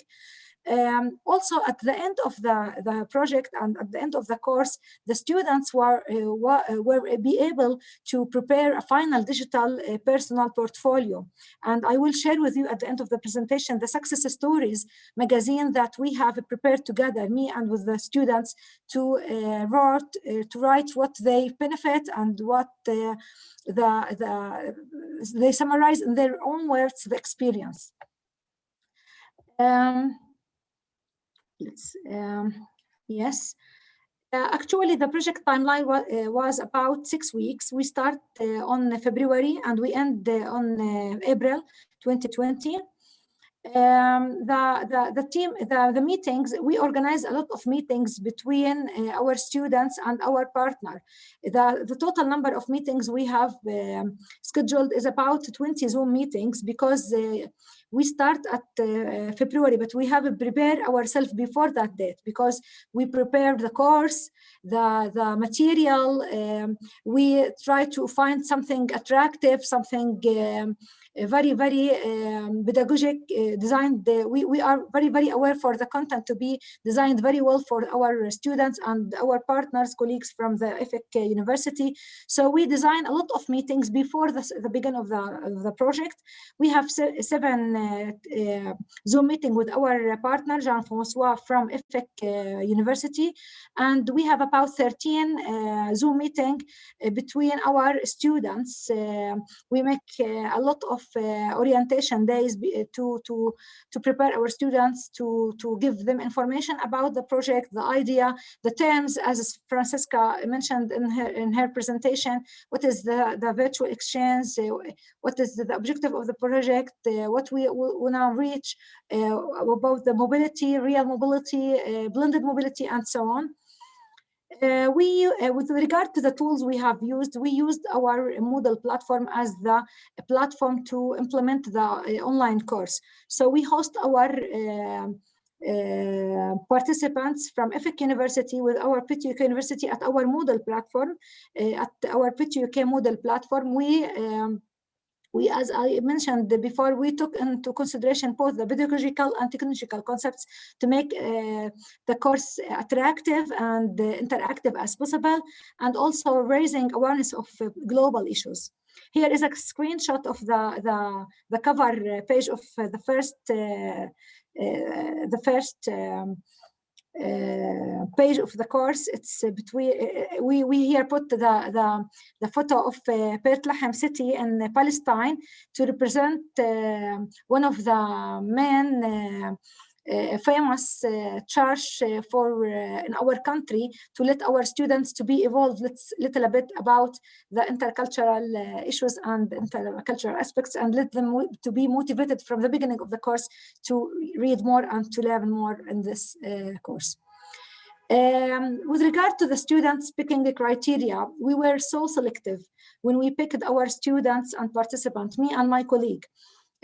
Speaker 4: Um, also, at the end of the, the project and at the end of the course, the students were, uh, were be able to prepare a final digital uh, personal portfolio. And I will share with you at the end of the presentation the success stories magazine that we have prepared together, me and with the students, to uh, write, uh, to write what they benefit and what uh, the, the, they summarize in their own words the experience. Um, um, yes. Uh, actually the project timeline wa uh, was about six weeks. We start uh, on february and we end uh, on uh, april 2020 um, the, the, the team, the, the meetings, we organize a lot of meetings between uh, our students and our partner. The, the total number of meetings we have um, scheduled is about 20 Zoom meetings because we start at uh, February, but we have prepared ourselves before that date because we prepare the course, the, the material, um, we try to find something attractive, something um, very, very um, pedagogic uh, designed. Uh, we, we are very, very aware for the content to be designed very well for our students and our partners, colleagues from the EPHEC University. So we design a lot of meetings before the, the beginning of the, of the project. We have se seven uh, Zoom meeting with our partner, Jean-Francois from EPHEC University. And we have about 13 uh, Zoom meeting between our students. we make a lot of of uh, orientation days uh, to to to prepare our students to to give them information about the project the idea the terms as francesca mentioned in her in her presentation what is the the virtual exchange uh, what is the, objective of the project what we will now reach about the mobility real mobility blended mobility and so on uh, we, uh, with regard to the tools we have used, we used our Moodle platform as the platform to implement the uh, online course. So we host our uh, uh, participants from EPHEC University with our PTUK University at our Moodle platform, uh, at our PTUK Moodle platform. We um, we, as I mentioned before, we took into consideration both the pedagogical and technological concepts to make uh, the course attractive and uh, interactive as possible, and also raising awareness of uh, global issues. Here is a screenshot of the, the, the cover page of the first, the first um, uh, page of the course. It's uh, between uh, we we here put the the the photo of uh, Beit Lahem city in Palestine to represent one of the main. Uh, famous uh, church uh, for in our country to let our students to be evolved let's little bit about the intercultural issues and intercultural aspects and let them to be motivated from the beginning of the course to read more and to learn more in this course. Um, with regard to the students picking the criteria, we were so selective when we picked our students and participants, me and my colleague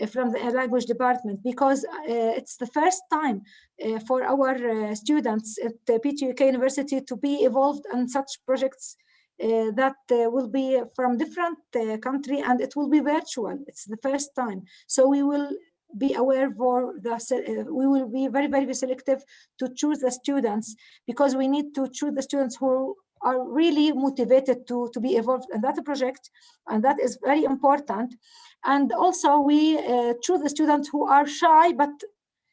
Speaker 4: from the language department because uh, it's the first time uh, for our uh, students at the PTUK University to be involved in such projects uh, that uh, will be from different uh, country and it will be virtual. It's the first time. So we will be aware for the, we will be very, very selective to choose the students because we need to choose the students who are really motivated to, to be involved in that project. And that is very important. And also we uh, choose the students who are shy, but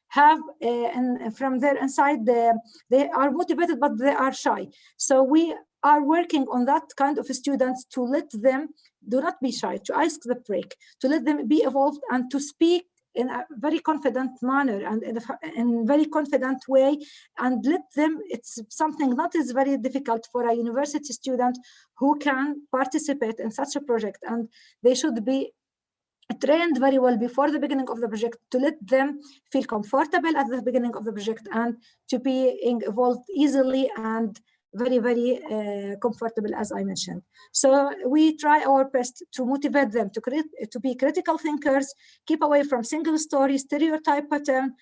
Speaker 4: have uh, and from their inside, the, they are motivated, but they are shy. So we are working on that kind of students to let them do not be shy, to ask the break, to let them be involved and to speak in a very confident manner and in a very confident way and let them it's something that is very difficult for a university student who can participate in such a project and they should be trained very well before the beginning of the project to let them feel comfortable at the beginning of the project and to be involved easily and very, very uh, comfortable, as I mentioned. So we try our best to motivate them to, create, to be critical thinkers, keep away from single story, stereotype pattern,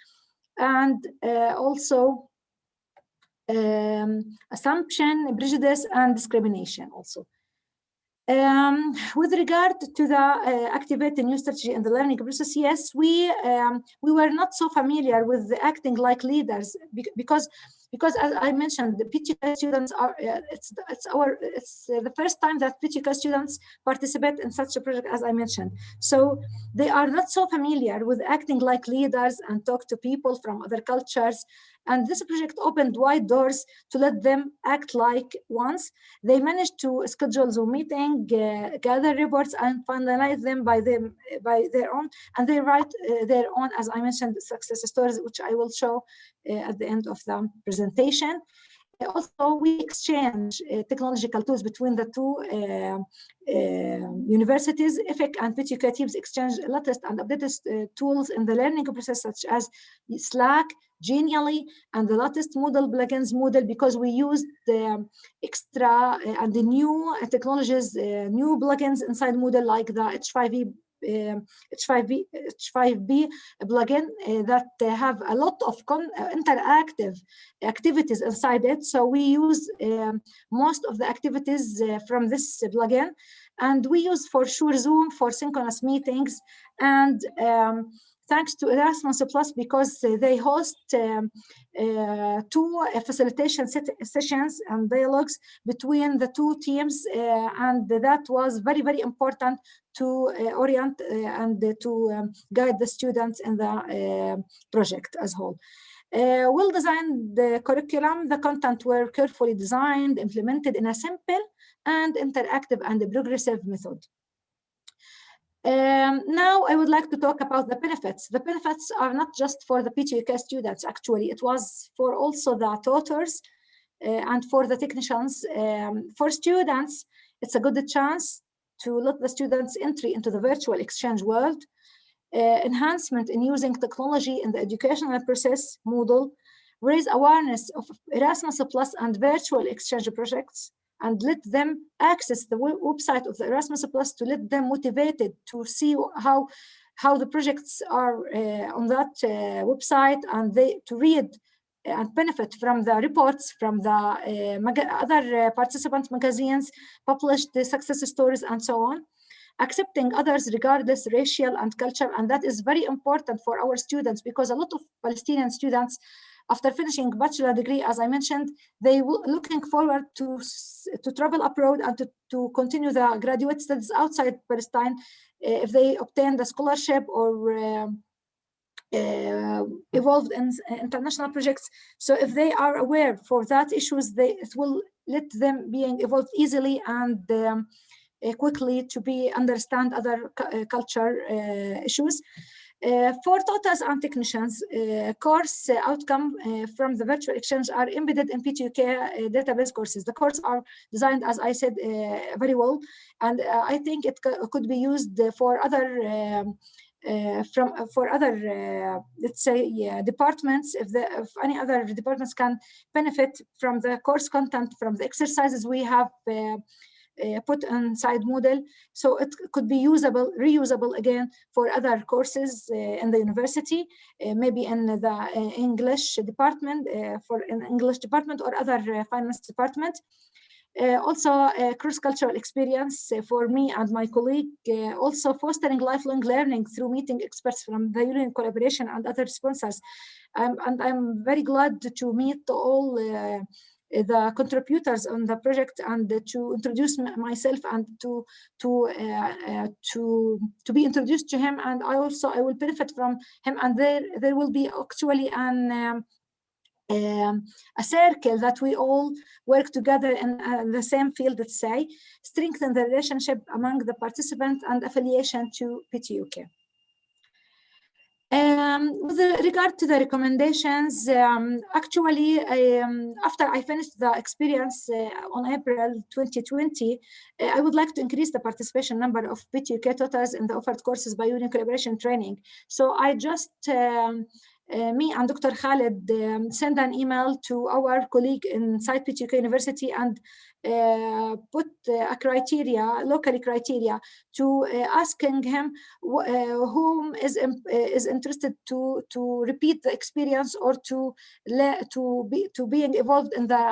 Speaker 4: and uh, also um, assumption, prejudice, and discrimination also. Um, with regard to the uh, activate new strategy in the learning process, yes, we um, we were not so familiar with acting like leaders because because as I mentioned, the PTUK students are uh, it's it's our it's uh, the first time that PTUK students participate in such a project as I mentioned. So they are not so familiar with acting like leaders and talk to people from other cultures and this project opened wide doors to let them act like ones. They managed to schedule Zoom meeting, uh, gather reports, and finalize them by them by their own. And they write uh, their own, as I mentioned, success stories, which I will show uh, at the end of the presentation. Also, we exchange uh, technological tools between the two uh, uh, universities. EPHEC and PTUK teams exchange latest and updated tools in the learning process, such as Slack, Genially, and the latest Moodle plugins Moodle because we use the extra and the new technologies, new plugins inside Moodle like the H5e H5P, H5P plugin uh, that have a lot of uh, interactive activities inside it. So we use um, most of the activities uh, from this plugin. And we use for sure Zoom for synchronous meetings and um, thanks to Erasmus Plus because they host um, uh, two uh, facilitation sessions and dialogues between the two teams uh, and that was very very important to uh, orient uh, and to um, guide the students in the uh, project as a whole. Uh, well designed the curriculum, the content were carefully designed, implemented in a simple and interactive and progressive method. Um, now I would like to talk about the benefits. The benefits are not just for the PTUK students, actually, it was for also the tutors uh, and for the technicians. Um, for students, it's a good chance to let the students entry into the virtual exchange world, uh, enhancement in using technology in the educational process, Moodle, raise awareness of Erasmus Plus and virtual exchange projects, and let them access the website of the Erasmus Plus to let them motivated to see how how the projects are uh, on that uh, website and they to read and benefit from the reports from the uh, other uh, participant magazines, published the success stories and so on. Accepting others regardless racial and culture, and that is very important for our students because a lot of Palestinian students after finishing bachelor degree, as I mentioned, they will looking forward to, to travel abroad and to, to continue the graduate studies outside Palestine uh, if they obtain the scholarship or uh, uh, evolved in international projects. So if they are aware for that issues, they it will let them being evolved easily and um, uh, quickly to be understand other culture uh, issues. Uh, for TOTAs and technicians, uh, course uh, outcome from the virtual exchange are embedded in PTUK database courses. The courses are designed, as I said, very well, and I think it could be used for other um, uh, from uh, for other uh, let's say yeah, departments if the if any other departments can benefit from the course content from the exercises we have uh, put inside Moodle. So it could be usable, reusable again for other courses uh, in the university, uh, maybe in the English department, for an English department or other finance department. Uh, also uh, cross-cultural experience uh, for me and my colleague, also fostering lifelong learning through meeting experts from the UNICollaboration and other sponsors. Um, and I'm very glad to meet all the contributors on the project and to introduce myself and to to uh, uh, to to be introduced to him and I also I will benefit from him and there there will be actually an um, um, a circle that we all work together in uh, the same field, let's say, strengthen the relationship among the participants and affiliation to PTUK. Um, with regard to the recommendations, um, actually, um, after I finished the experience uh, on April 2020, uh, I would like to increase the participation number of PTUK TOTAs in the offered courses by UNICollaboration training. So I just um, uh, me and Dr. Khaled um, send an email to our colleague inside PTUK University and uh, put uh, a criteria, locally criteria, to uh, asking him whom is is interested to to repeat the experience or to to be to being involved in the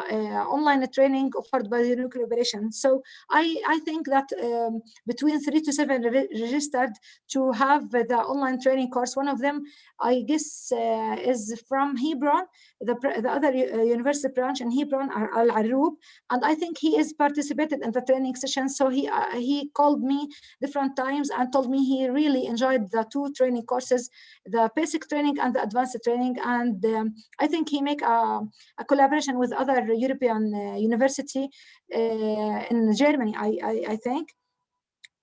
Speaker 4: online training offered by the UNICollaboration. So I I think that um, between three to seven re registered to have the online training course. One of them, I guess, is from Hebron, the the other university branch in Hebron, are Al Arub, and I think he is participated in the training session. So he uh, he called me different times and told me he really enjoyed the two training courses, the basic training and the advanced training. And um, I think he make a, a collaboration with other European uh, university uh, in Germany, I, I, I think.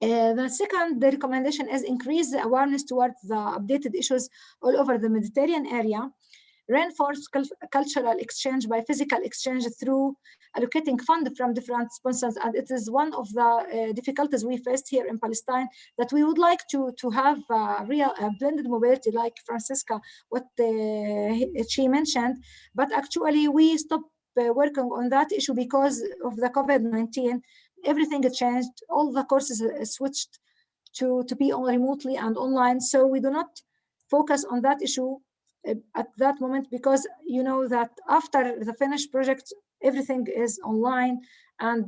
Speaker 4: Uh, the second the recommendation is increase the awareness towards the updated issues all over the Mediterranean area reinforce cultural exchange by physical exchange through allocating funds from different sponsors. And it is one of the uh, difficulties we faced here in Palestine that we would like to, to have a real blended mobility like Francesca, what uh, she mentioned. But actually we stopped uh, working on that issue because of the COVID-19. Everything changed. All the courses switched to, to be on remotely and online. So we do not focus on that issue at that moment because you know that after the finished project everything is online and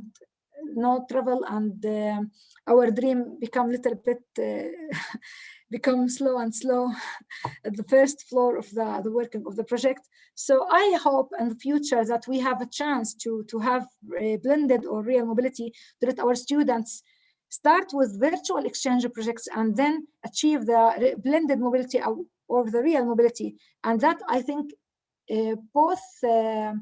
Speaker 4: no travel and uh, our dream become little bit uh, become slow and slow at the first floor of the the working of the project. So i hope in the future that we have a chance to to have a blended or real mobility let our students start with virtual exchange projects and then achieve the blended mobility of the real mobility. And that I think uh, both uh,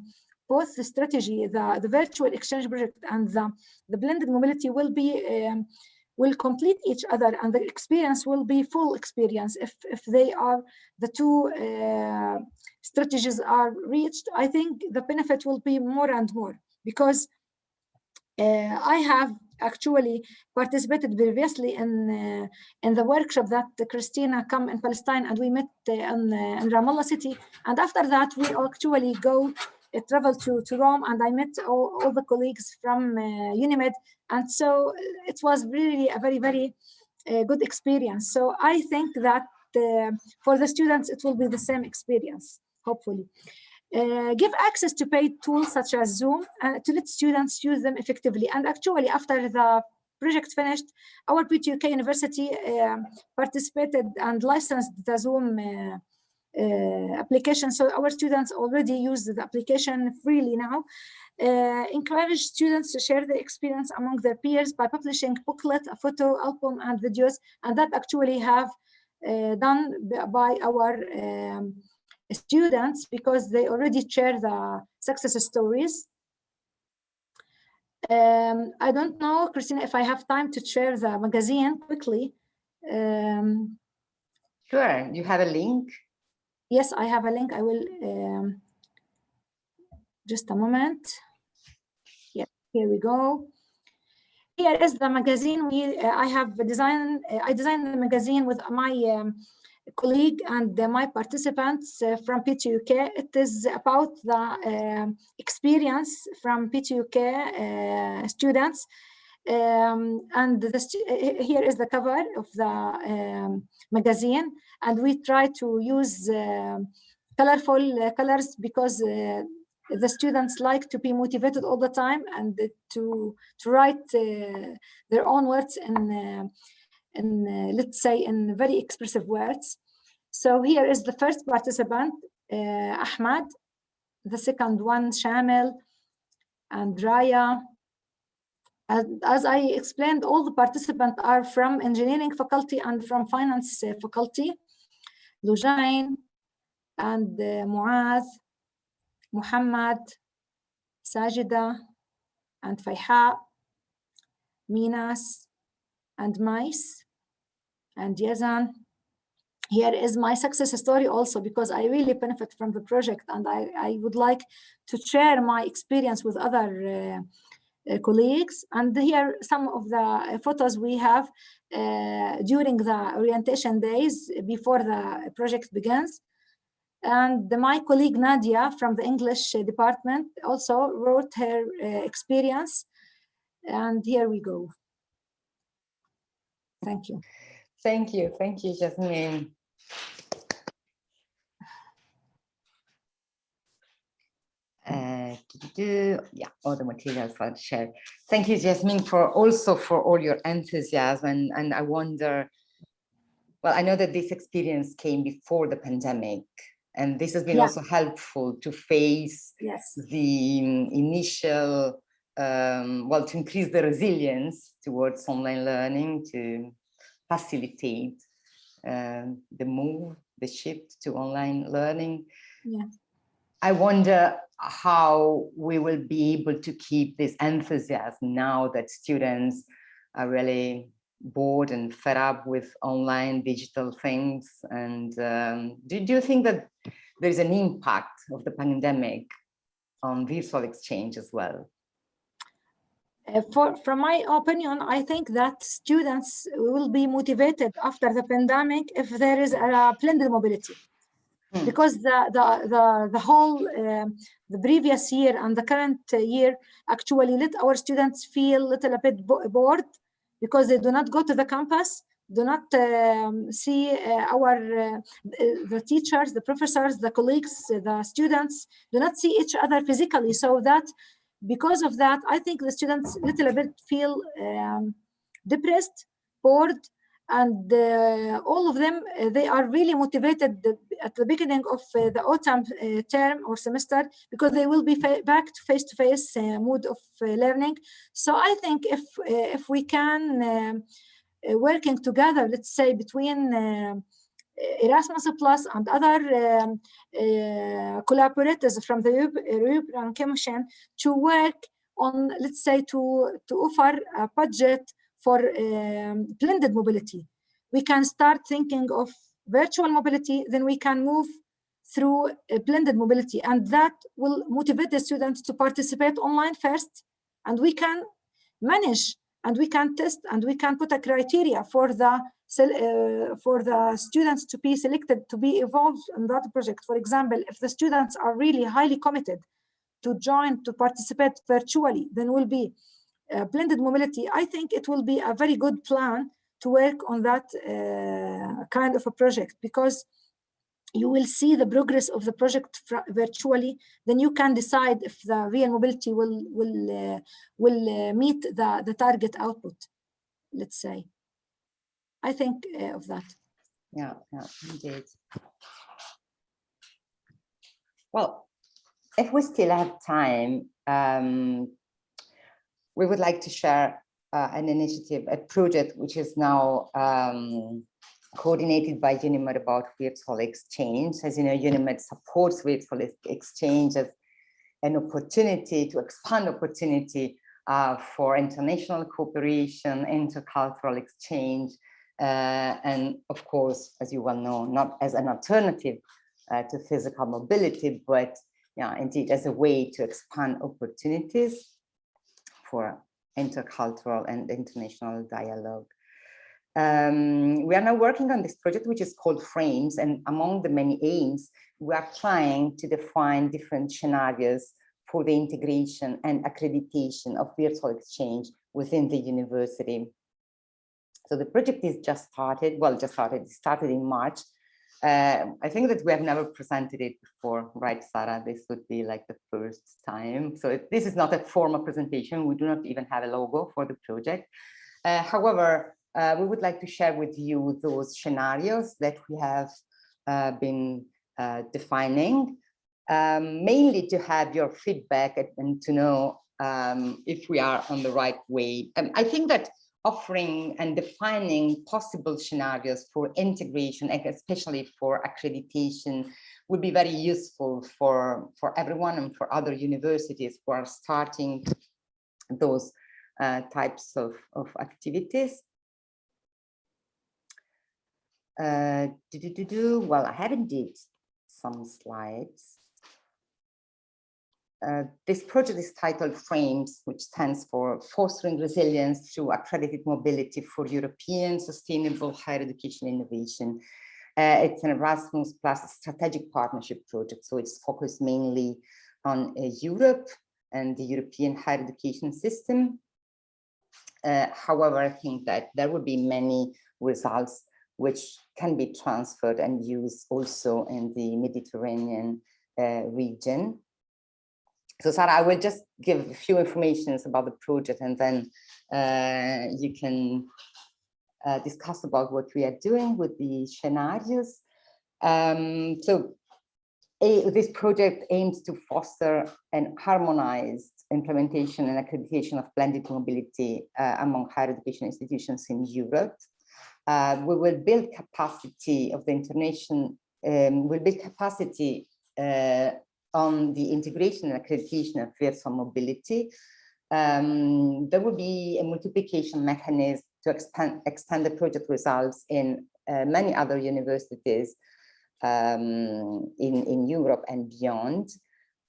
Speaker 4: both the strategy, the, the virtual exchange project and the, the blended mobility will be um, will complete each other and the experience will be full experience if, if they are the two uh, strategies are reached i think the benefit will be more and more because uh, i have actually participated previously in uh, in the workshop that Christina come in Palestine and we met uh, in, uh, in Ramallah city. And after that, we actually go travel to, to Rome and I met all, all the colleagues from UNIMED. And so it was really a very, very good experience. So I think that for the students, it will be the same experience, hopefully. Uh, give access to paid tools such as Zoom uh, to let students use them effectively. And actually, after the project finished, our PTUK University uh, participated and licensed the Zoom uh, uh, application. So our students already use the application freely now. Uh, encourage students to share their experience among their peers by publishing booklet, a photo album, and videos, and that actually have done by our um, students because they already share the success stories. Um, I don't know, Christina, if I have time to share the magazine quickly. Um,
Speaker 1: Sure, you have a link.
Speaker 4: yes, I have a link. I will um, just a moment. Yeah, here we go. Here is the magazine. We uh, I have designed. Uh, I designed the magazine with my um, colleague and my participants uh, from PTUK. It is about the um experience from PTUK uh, students. Um, and the, stu- uh, here is the cover of the um, magazine. And we try to use colorful colors because the students like to be motivated all the time and to to write uh, their own words in uh, in uh, let's say in very expressive words. So here is the first participant, uh, Ahmad. The second one, Shamil and Raya. As, as I explained, all the participants are from engineering faculty and from finance uh, faculty. Lujain and uh, Muaz, Muhammad, Sajida, and Fayha, Minas, and Mais, and Yazan. Here is my success story also because I really benefit from the project and I, I would like to share my experience with other uh, uh, colleagues. And here some of the uh, photos we have uh, during the orientation days before the project begins. And my colleague Nadia from the English department also wrote her uh, experience. And here we go. Thank you.
Speaker 1: Thank you, thank you, Jasmine. Uh, yeah, all the materials are shared. Thank you, Jasmine, for also for all your enthusiasm. And, and I wonder, well, I know that this experience came before the pandemic, and this has been
Speaker 4: Yeah.
Speaker 1: also helpful to face
Speaker 4: Yes.
Speaker 1: the um, initial, um, well, to increase the resilience towards online learning, to facilitate um, the move, the shift to online learning.
Speaker 4: Yeah.
Speaker 1: I wonder how we will be able to keep this enthusiasm now that students are really bored and fed up with online digital things. And um, do, do you think that there's an impact of the pandemic on virtual exchange as well?
Speaker 4: Uh, for, from my opinion, I think that students will be motivated after the pandemic if there is a blended mobility.
Speaker 1: Hmm.
Speaker 4: Because the, the, the, the whole, um, the previous year and the current uh, year actually let our students feel a little bit bo- bored because they do not go to the campus, do not um, see uh, our, uh, the teachers, the professors, the colleagues, uh, the students, do not see each other physically. So that because of that, I think the students little bit feel um, depressed, bored, and uh, all of them, uh, they are really motivated the- at the beginning of uh, the autumn uh, term or semester because they will be back to face-to-face uh, mood of uh, learning. So I think if if we can um, working together, let's say between um, Erasmus Plus and other um, uh, collaborators from the European Commission to work on, let's say, to, to offer a budget for um, blended mobility. We can start thinking of virtual mobility, then we can move through blended mobility, and that will motivate the students to participate online first, and we can manage and we can test and we can put a criteria for the uh, for the students to be selected to be involved in that project. For example, if the students are really highly committed to join to participate virtually, then will be uh, blended mobility. I think it will be a very good plan to work on that uh, kind of a project because you will see the progress of the project virtually then you can decide if the real mobility will will uh, will uh, meet the the target output let's say i think uh, of that
Speaker 1: Yeah, yeah, indeed. Well, if we still have time, um, we would like to share uh, an initiative, a project which is now um, coordinated by UNIMED about virtual exchange. As you know, UNIMED supports virtual exchange as an opportunity to expand opportunity uh, for international cooperation, intercultural exchange, uh, and of course, as you well know, not as an alternative uh, to physical mobility, but yeah, indeed as a way to expand opportunities for intercultural and international dialogue. Um, we are now working on this project, which is called Frames, and among the many aims, we are trying to define different scenarios for the integration and accreditation of virtual exchange within the university. So the project is just started, well, just started, it started in March. Uh, I think that we have never presented it before, right, Sarah? This would be like the first time. So it, this is not a formal presentation. We do not even have a logo for the project. Uh, however, uh, we would like to share with you those scenarios that we have uh, been uh, defining, um, mainly to have your feedback and to know um, if we are on the right way. Um, I think that offering and defining possible scenarios for integration, especially for accreditation, would be very useful for, for everyone and for other universities who are starting those uh, types of, of activities. Uh, do, do, do, do. Well, I have indeed some slides. Uh, this project is titled FRAMES, which stands for Fostering Resilience Through Accredited Mobility for European Sustainable Higher Education Innovation. Uh, it's an Erasmus Plus strategic partnership project, so it's focused mainly on uh, Europe and the European higher education system. Uh, however, I think that there will be many results which can be transferred and used also in the Mediterranean uh, region. So Sarah, I will just give a few informations about the project and then uh, you can uh, discuss about what we are doing with the scenarios. Um, so a, this project aims to foster an harmonized implementation and accreditation of blended mobility uh, among higher education institutions in Europe. Uh, we will build capacity of the international, um, will build capacity uh, on the integration and accreditation of virtual mobility. Um, there will be a multiplication mechanism to expand, extend the project results in uh, many other universities um, in, in Europe and beyond.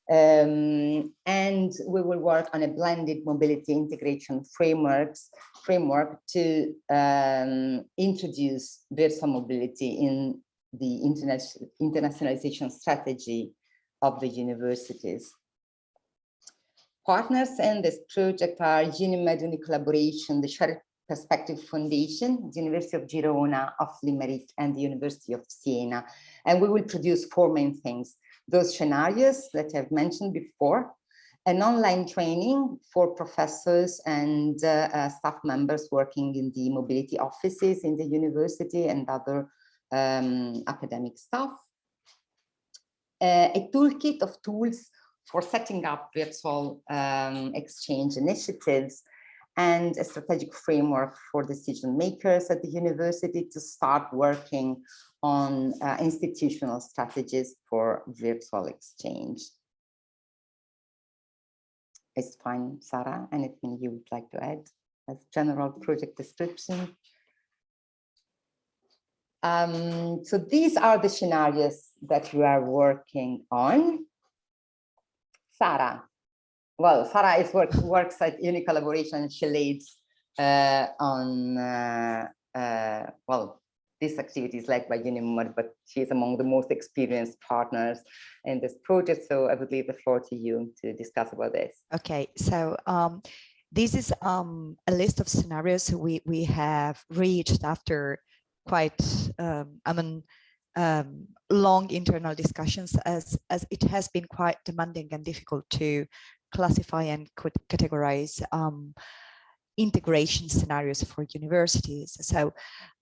Speaker 1: Um, and we will work on a blended mobility integration frameworks framework to um, introduce virtual mobility in the international internationalization strategy of the universities. Partners in this project are UNIMED UNICollaboration, the Shared Perspective Foundation, the University of Girona, of Limerick, and the University of Siena. And we will produce four main things those scenarios that I've mentioned before, an online training for professors and uh, uh, staff members working in the mobility offices in the university and other um, academic staff, a toolkit of tools for setting up virtual um, exchange initiatives and a strategic framework for decision makers at the university to start working on uh, institutional strategies for virtual exchange. It's fine, Sarah, anything you would like to add as general project description? Um, so these are the scenarios that you are working on. Sarah, well, Sarah is work, works at UNICollaboration. She leads uh, on, uh, uh, well, this activity is led by UNIMED, but she is among the most experienced partners in this project. So I would leave the floor to you to discuss about this.
Speaker 9: Okay, so um, this is um, a list of scenarios we, we have reached after quite, um, I mean, um, long internal discussions as, as it has been quite demanding and difficult to classify and categorize um, integration scenarios for universities. So,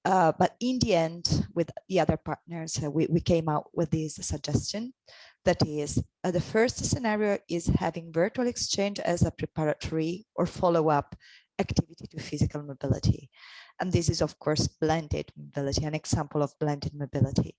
Speaker 9: uh, but in the end, with the other partners, uh, we, we came out with this suggestion. That is, uh, the first scenario is having virtual exchange as a preparatory or follow-up activity to physical mobility. And this is, of course, blended mobility, an example of blended mobility.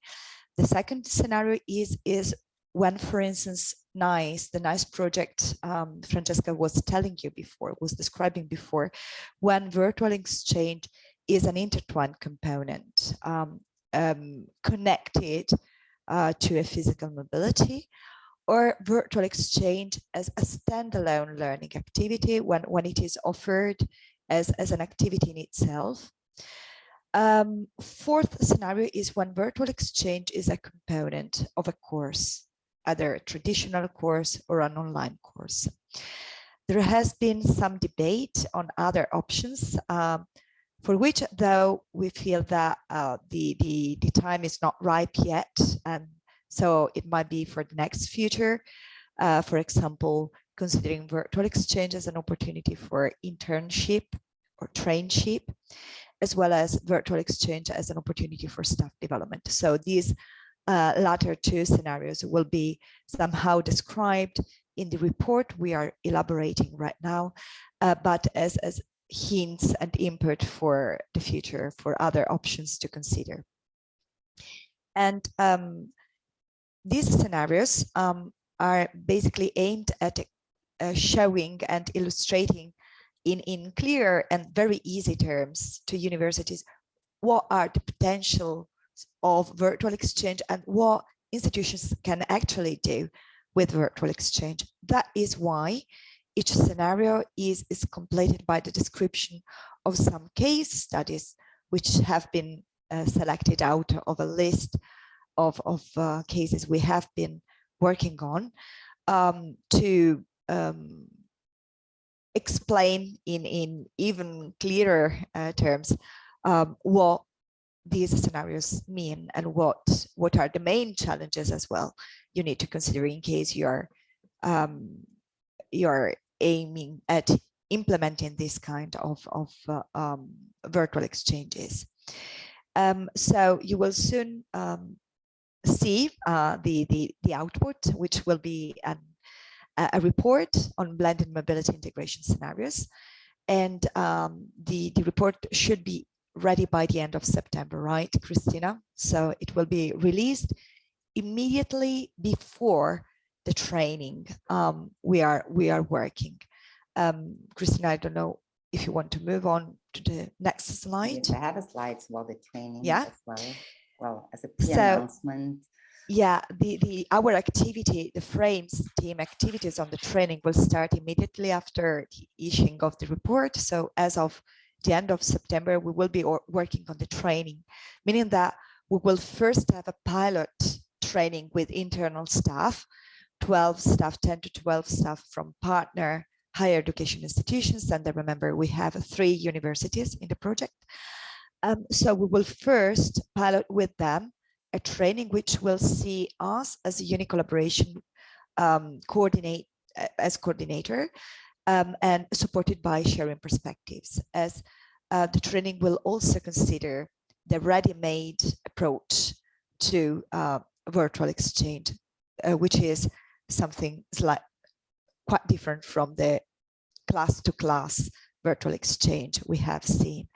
Speaker 9: The second scenario is, is when, for instance, NICE, the NICE project um, Francesca was telling you before, was describing before, when virtual exchange is an intertwined component um, um, connected uh, to a physical mobility or virtual exchange as a standalone learning activity when, when it is offered as, as an activity in itself. Um, fourth scenario is when virtual exchange is a component of a course, either a traditional course or an online course. There has been some debate on other options, um, for which though we feel that uh, the, the, the time is not ripe yet, and so it might be for the next future. Uh, for example, considering virtual exchange as an opportunity for internship or trainship, as well as virtual exchange as an opportunity for staff development. So these uh, latter two scenarios will be somehow described in the report we are elaborating right now, uh, but as, as hints and input for the future for other options to consider. And um, these scenarios um, are basically aimed at uh, showing and illustrating in, in clear and very easy terms to universities what are the potential of virtual exchange and what institutions can actually do with virtual exchange. That is why each scenario is, is completed by the description of some case studies which have been uh, selected out of a list of, of uh, cases we have been working on um, to um, explain in, in even clearer uh, terms um, what these scenarios mean and what, what are the main challenges as well you need to consider in case you're um, you're aiming at implementing this kind of, of uh, um, virtual exchanges. Um, so you will soon um, see uh, the, the, the output, which will be an, a report on blended mobility integration scenarios. And um, the, the report should be ready by the end of September, right, Christina? So it will be released immediately before the training um, we are we are working. Um, Christina, I don't know if you want to move on to the next slide.
Speaker 1: Yes, I have a slides about the training
Speaker 9: Yeah.
Speaker 1: as well. Well, as a pre-announcement.
Speaker 9: Yeah, the, the our activity, the frames team activities on the training will start immediately after the issuing of the report. So as of the end of September, we will be working on the training, meaning that we will first have a pilot training with internal staff, 12 staff, 10 to 12 staff from partner higher education institutions. And remember we have three universities in the project. Um, so we will first pilot with them a training which will see us as a UNICollaboration um, coordinate uh, as coordinator um, and supported by sharing perspectives as uh, the training will also consider the ready-made approach to uh, virtual exchange, uh, which is something slight, quite different from the class to class virtual exchange we have seen.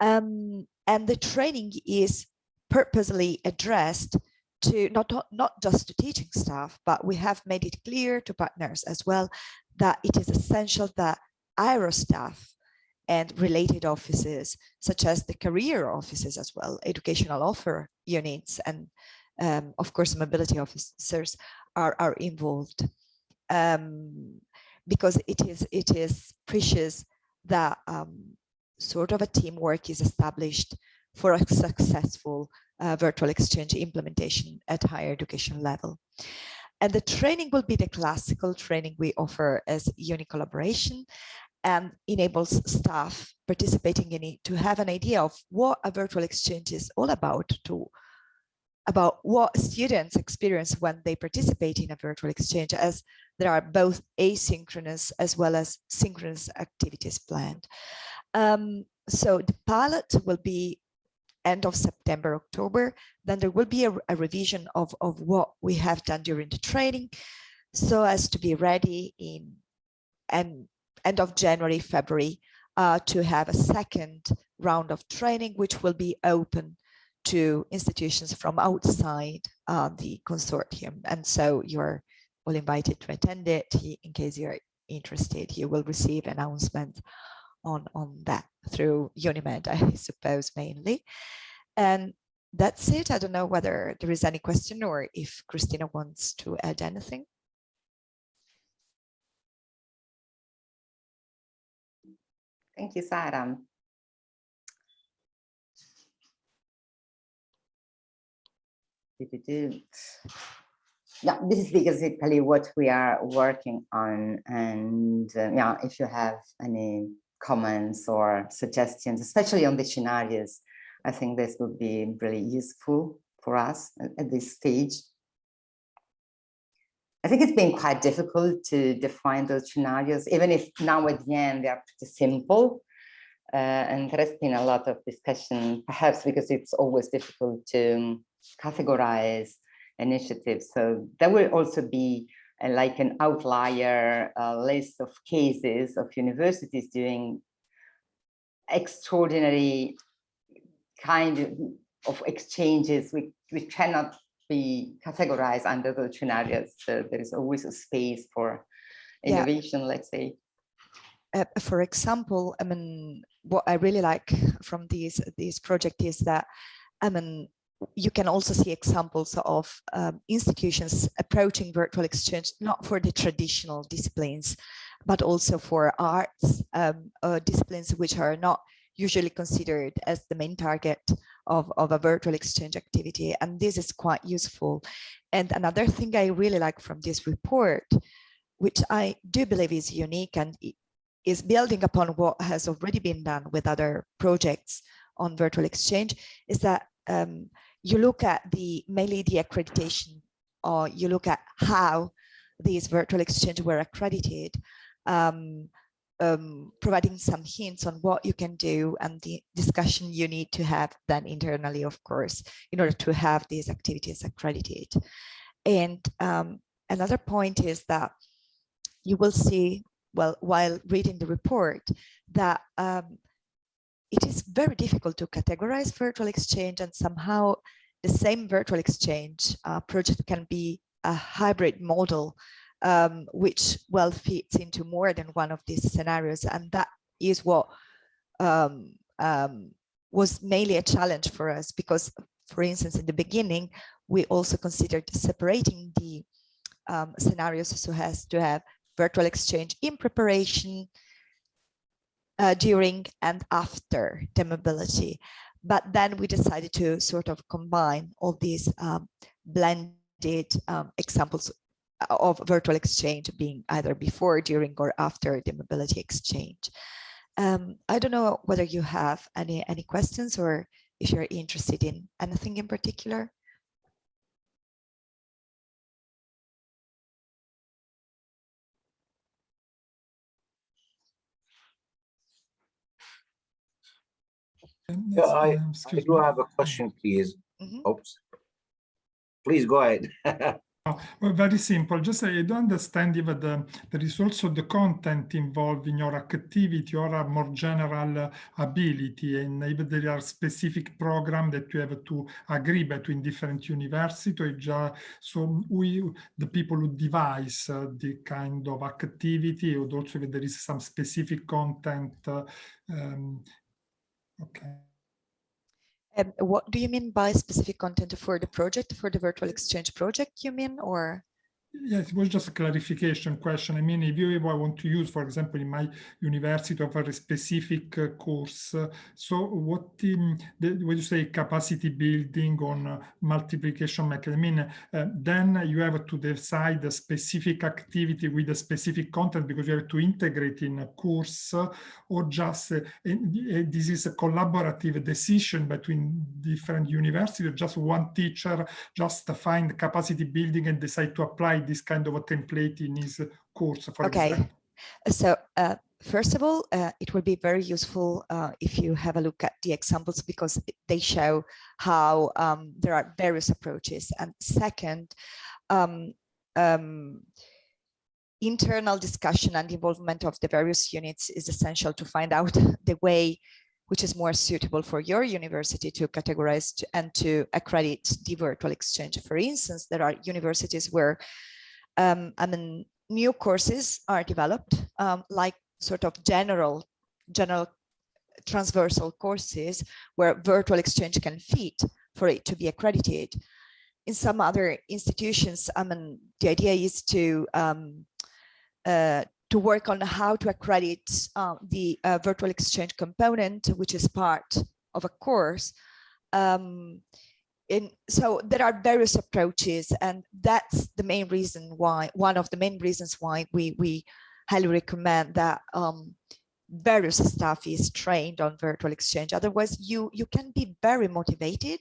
Speaker 9: Um, and the training is purposely addressed to not, not just to teaching staff, but we have made it clear to partners as well that it is essential that IRO staff and related offices, such as the career offices as well, educational offer units, and um, of course, mobility officers are, are involved. Um, because it is, it is precious that um, sort of a teamwork is established for a successful uh, virtual exchange implementation at higher education level. And the training will be the classical training we offer as UNICollaboration and enables staff participating in it to have an idea of what a virtual exchange is all about, to about what students experience when they participate in a virtual exchange as there are both asynchronous as well as synchronous activities planned. Um, so the pilot will be end of September, October, then there will be a, a revision of, of what we have done during the training so as to be ready in and end of January, February uh, to have a second round of training, which will be open to institutions from outside uh, the consortium. And so you're all invited to attend it. In case you're interested, you will receive announcements on, on that through UNIMED, I suppose, mainly. And that's it. I don't know whether there is any question or if Christina wants to add anything.
Speaker 1: Thank you, Sarah. Yeah, this is basically what we are working on. And uh, yeah, if you have any comments or suggestions, especially on the scenarios, I think this would be really useful for us at, at this stage. I think it's been quite difficult to define those scenarios, even if now at the end they are pretty simple. Uh, and there has been a lot of discussion, perhaps because it's always difficult to categorize initiatives. So there will also be like an outlier list of cases of universities doing extraordinary kind of, exchanges which, which cannot be categorized under those scenarios. So there is always a space for innovation, yeah. let's say.
Speaker 9: Uh, for example, I mean, what I really like from this this project is that, I mean, you can also see examples of um, institutions approaching virtual exchange, not for the traditional disciplines, but also for arts um, uh, disciplines which are not usually considered as the main target of, of a virtual exchange activity. And this is quite useful. And another thing I really like from this report, which I do believe is unique and is building upon what has already been done with other projects on virtual exchange, is that um, you look at the mainly the accreditation or you look at how these virtual exchange were accredited um, um, providing some hints on what you can do and the discussion you need to have then internally, of course, in order to have these activities accredited. And um, another point is that you will see, well, while reading the report, that um, it is very difficult to categorize virtual exchange and somehow the same virtual exchange uh, project can be a hybrid model um, which well fits into more than one of these scenarios. And that is what um, um, was mainly a challenge for us because, for instance, in the beginning, we also considered separating the um, scenarios so as to have virtual exchange in preparation, uh, during and after the mobility. But then we decided to sort of combine all these um, blended um, examples of virtual exchange being either before, during, or after the mobility exchange. Um, I don't know whether you have any, any questions or if you're interested in anything in particular.
Speaker 7: Yeah, I, I do have a question, please. Mm -hmm. Oops. Please go ahead.
Speaker 3: Well, very simple. Just I don't understand if the, there is also the content involved in your activity or a more general ability, and if there are specific programs that you have to agree between different universities, just, so we, the people who devise uh, the kind of activity, or also if there is some specific content. Uh, um, okay.
Speaker 9: Um, what do you mean by specific content for the project, for the virtual exchange project, you mean, or?
Speaker 3: Yes, it was just a clarification question. I mean, if you I want to use, for example, in my university of a specific uh, course, uh, so what um, the, you say capacity building on uh, multiplication mechanism, I mean, uh, then you have to decide a specific activity with a specific content because you have to integrate in a course uh, or just uh, this is a collaborative decision between different universities, just one teacher just find capacity building and decide to apply this kind of a template in his course, for
Speaker 9: okay.
Speaker 3: example.
Speaker 9: So uh, first of all, uh, it will be very useful uh, if you have a look at the examples because they show how um, there are various approaches. And second, um, um, internal discussion and involvement of the various units is essential to find out the way which is more suitable for your university to categorize and to accredit the virtual exchange. For instance, there are universities where um, I mean, new courses are developed, um, like sort of general, general transversal courses where virtual exchange can fit for it to be accredited. In some other institutions, I mean, the idea is to um, uh, to work on how to accredit uh, the uh, virtual exchange component, which is part of a course. Um, in, so there are various approaches, and that's the main reason why, one of the main reasons why we, we highly recommend that um, various staff is trained on virtual exchange. Otherwise, you, you can be very motivated,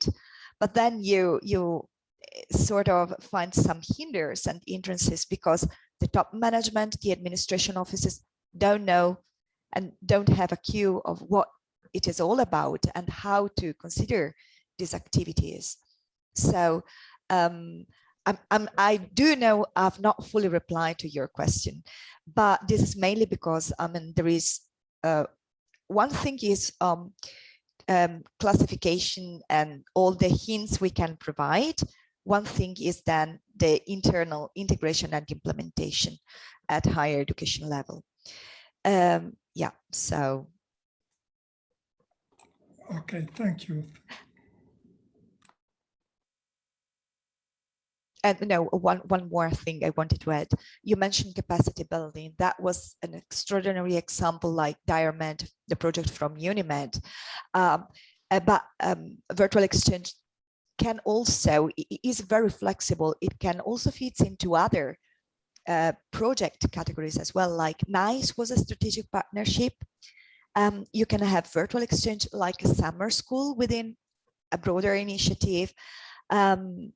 Speaker 9: but then you, you eh, sort of find some hinders and hindrances because the top management, the administration offices don't know and don't have a cue of what it is all about and how to consider these activities. So um, I'm, I'm, i do know I've not fully replied to your question, but this is mainly because I mean there is uh, one thing is um, um, classification and all the hints we can provide. One thing is then the internal integration and implementation at higher education level. Um, yeah, so.
Speaker 3: Okay, thank you.
Speaker 9: And no one one more thing i wanted to add. You mentioned capacity building. That was an extraordinary example like diamed the project from UNIMED. Um, uh, but um, virtual exchange can also is very flexible. It can also fit into other uh, project categories as well like NICE was a strategic partnership. Um, you can have virtual exchange like a summer school within a broader initiative. Um,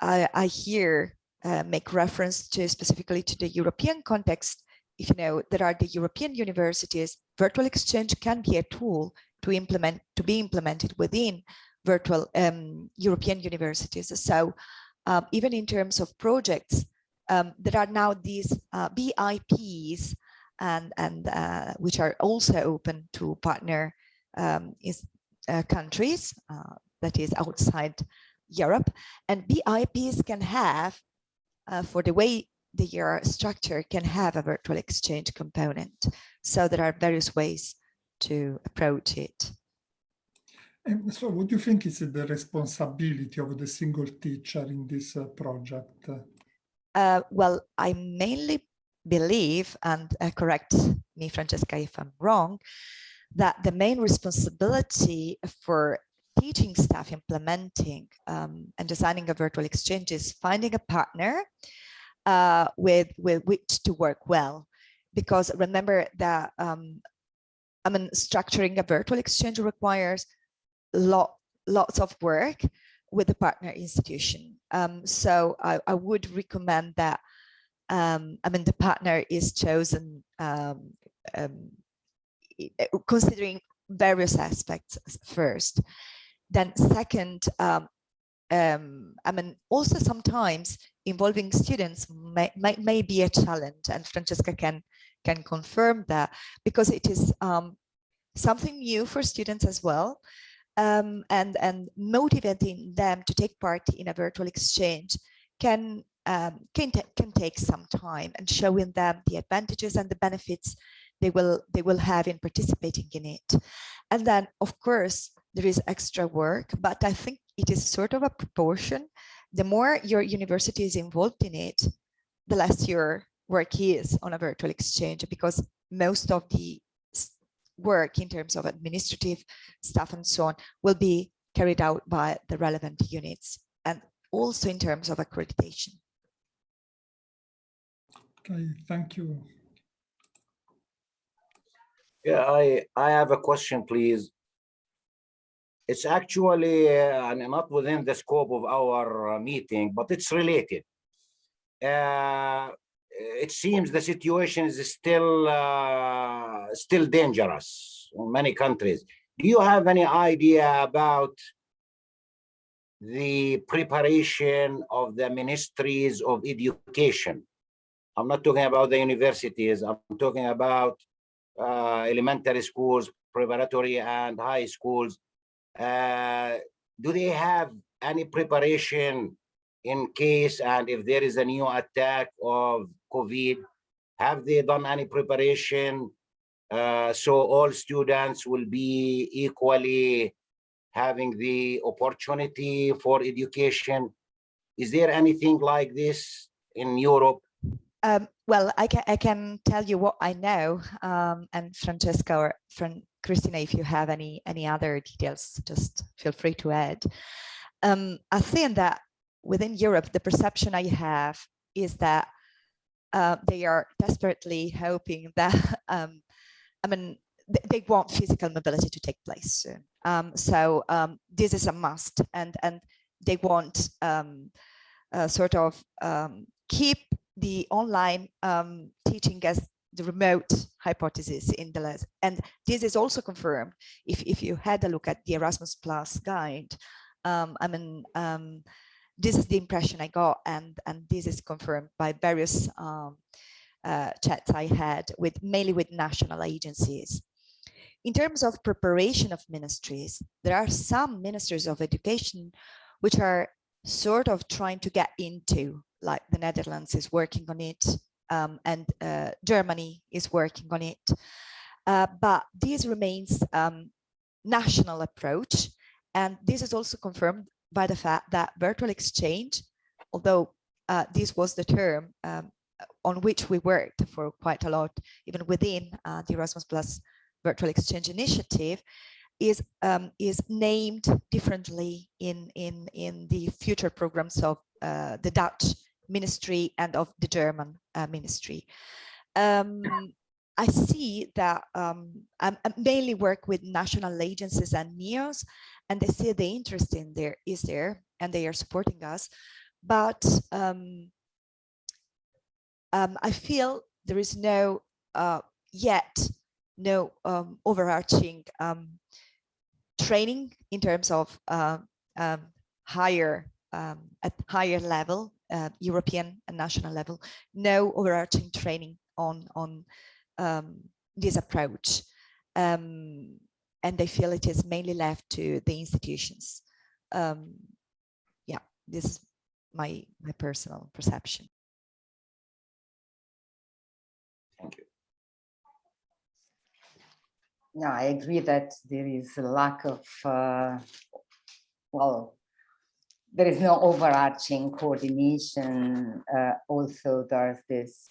Speaker 9: I, I here uh, make reference to specifically to the European context. If you know, there are the European universities, virtual exchange can be a tool to implement, to be implemented within virtual um, European universities. So um, even in terms of projects, um, there are now these uh, BIPs and, and uh, which are also open to partner um, is, uh, countries, uh, that is outside Europe and BIPs can have, uh, for the way they are structured, can have a virtual exchange component. So there are various ways to approach it.
Speaker 3: And so what do you think is the responsibility of the single teacher in this uh, project?
Speaker 9: Uh, well, I mainly believe, and uh, correct me, Francesca, if I'm wrong, that the main responsibility for teaching staff implementing um, and designing a virtual exchange is finding a partner uh, with, with which to work well. Because remember that um, I mean, structuring a virtual exchange requires lot, lots of work with the partner institution. Um, so I, I, would recommend that, um, I mean, the partner is chosen um, um, considering various aspects first. Then second, um, um, I mean, also sometimes involving students may, may, may, be a challenge and Francesca can, can confirm that because it is um, something new for students as well. Um, and, and motivating them to take part in a virtual exchange can, um, can, can take some time and showing them the advantages and the benefits they will, they will have in participating in it. And then, of course, there is extra work, but I think it is sort of a proportion. The more your university is involved in it, the less your work is on a virtual exchange because most of the work in terms of administrative stuff and so on will be carried out by the relevant units and also in terms of accreditation.
Speaker 3: Okay, thank you.
Speaker 7: Yeah, I, I have a question, please. It's actually uh, not within the scope of our uh, meeting, but it's related. Uh, it seems the situation is still still dangerous in many countries. Do you have any idea about the preparation of the ministries of education? I'm not talking about the universities. I'm talking about uh, elementary schools, preparatory and high schools. Uh, do they have any preparation in case and if there is a new attack of COVID? Have they done any preparation uh, so all students will be equally having the opportunity for education? Is there anything like this in Europe?
Speaker 9: Um, well, I can, I can tell you what I know, um, and Francesca or Fran Christina, if you have any any other details, just feel free to add. Um, I think that within Europe, the perception I have is that uh, they are desperately hoping that, um, I mean, th they want physical mobility to take place soon. Um, so um, this is a must, and and they want uh, sort of um, keep the online teaching as the remote hypothesis in the last, and this is also confirmed if, if you had a look at the Erasmus Plus guide. Um, I mean, um, this is the impression I got, and and this is confirmed by various um, uh, chats I had with mainly with national agencies. In terms of preparation of ministries, there are some ministers of education which are sort of trying to get into like the Netherlands is working on it um, and uh, Germany is working on it. Uh, but this remains um, national approach. And this is also confirmed by the fact that virtual exchange, although uh, this was the term um, on which we worked for quite a lot, even within uh, the Erasmus Plus virtual exchange initiative, is um, is named differently in in in the future programs of uh, the Dutch ministry and of the German uh, ministry. Um, I see that um, I mainly work with national agencies and NEOs, and they see the interest in there is there, and they are supporting us. But um, um I feel there is no uh, yet no um, overarching um, training in terms of uh, higher at higher level uh, European and national level, no overarching training on, on um, this approach. Um, and they feel it is mainly left to the institutions. Um, yeah, this is my, my personal perception.
Speaker 7: Thank you.
Speaker 1: No, I agree that there is a lack of, uh, well, there is no overarching coordination. Uh, also, there's this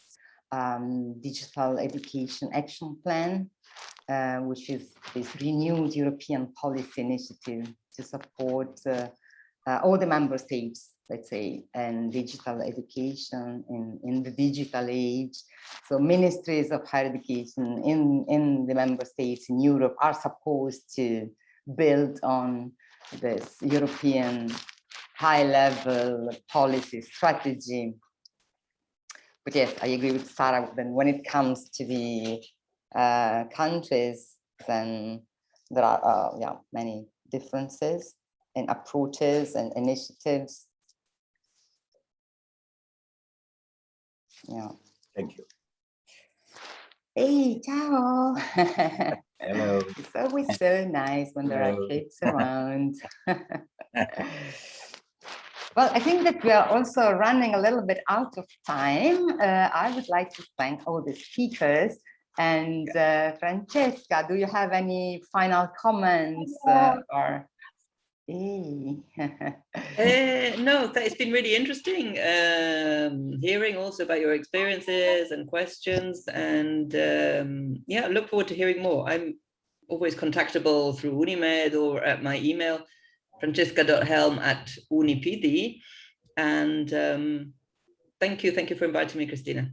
Speaker 1: um, digital education action plan, uh, which is this renewed European policy initiative to support uh, uh all the member states, let's say, and digital education in, in the digital age. So ministries of higher education in, in the member states in Europe are supposed to build on this European high level policy strategy. But yes, I agree with Sarah, then when it comes to the uh, countries, then there are uh, yeah, many differences in approaches and initiatives. Yeah.
Speaker 7: Thank you.
Speaker 1: Hey, ciao.
Speaker 7: Hello.
Speaker 1: it's always so nice when there are kids around. Well, I think that we are also running a little bit out of time. Uh, I would like to thank all the speakers. And uh, Francesca, do you have any final comments uh, or? Hey.
Speaker 6: uh, no, it's been really interesting um, hearing also about your experiences and questions. And um, yeah, look forward to hearing more. I'm always contactable through Unimed or at my email francesca.helm at unipd. And um, thank you. Thank you for inviting me, Christina.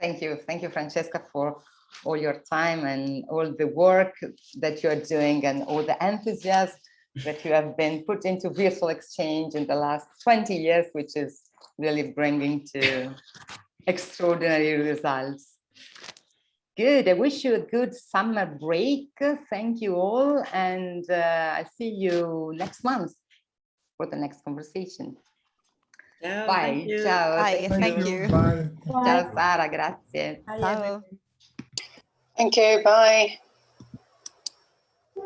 Speaker 1: Thank you. Thank you, Francesca, for all your time and all the work that you're doing and all the enthusiasm that you have been put into virtual exchange in the last 20 years, which is really bringing to extraordinary results. Good. I wish you a good summer break. Thank you all. And uh, I see you next month for the next conversation.
Speaker 6: Ciao,
Speaker 1: Bye.
Speaker 6: thank you.
Speaker 1: Ciao.
Speaker 9: Bye. Thank you.
Speaker 3: Bye.
Speaker 1: Ciao Sara, grazie.
Speaker 9: Ciao.
Speaker 10: Thank you. Bye.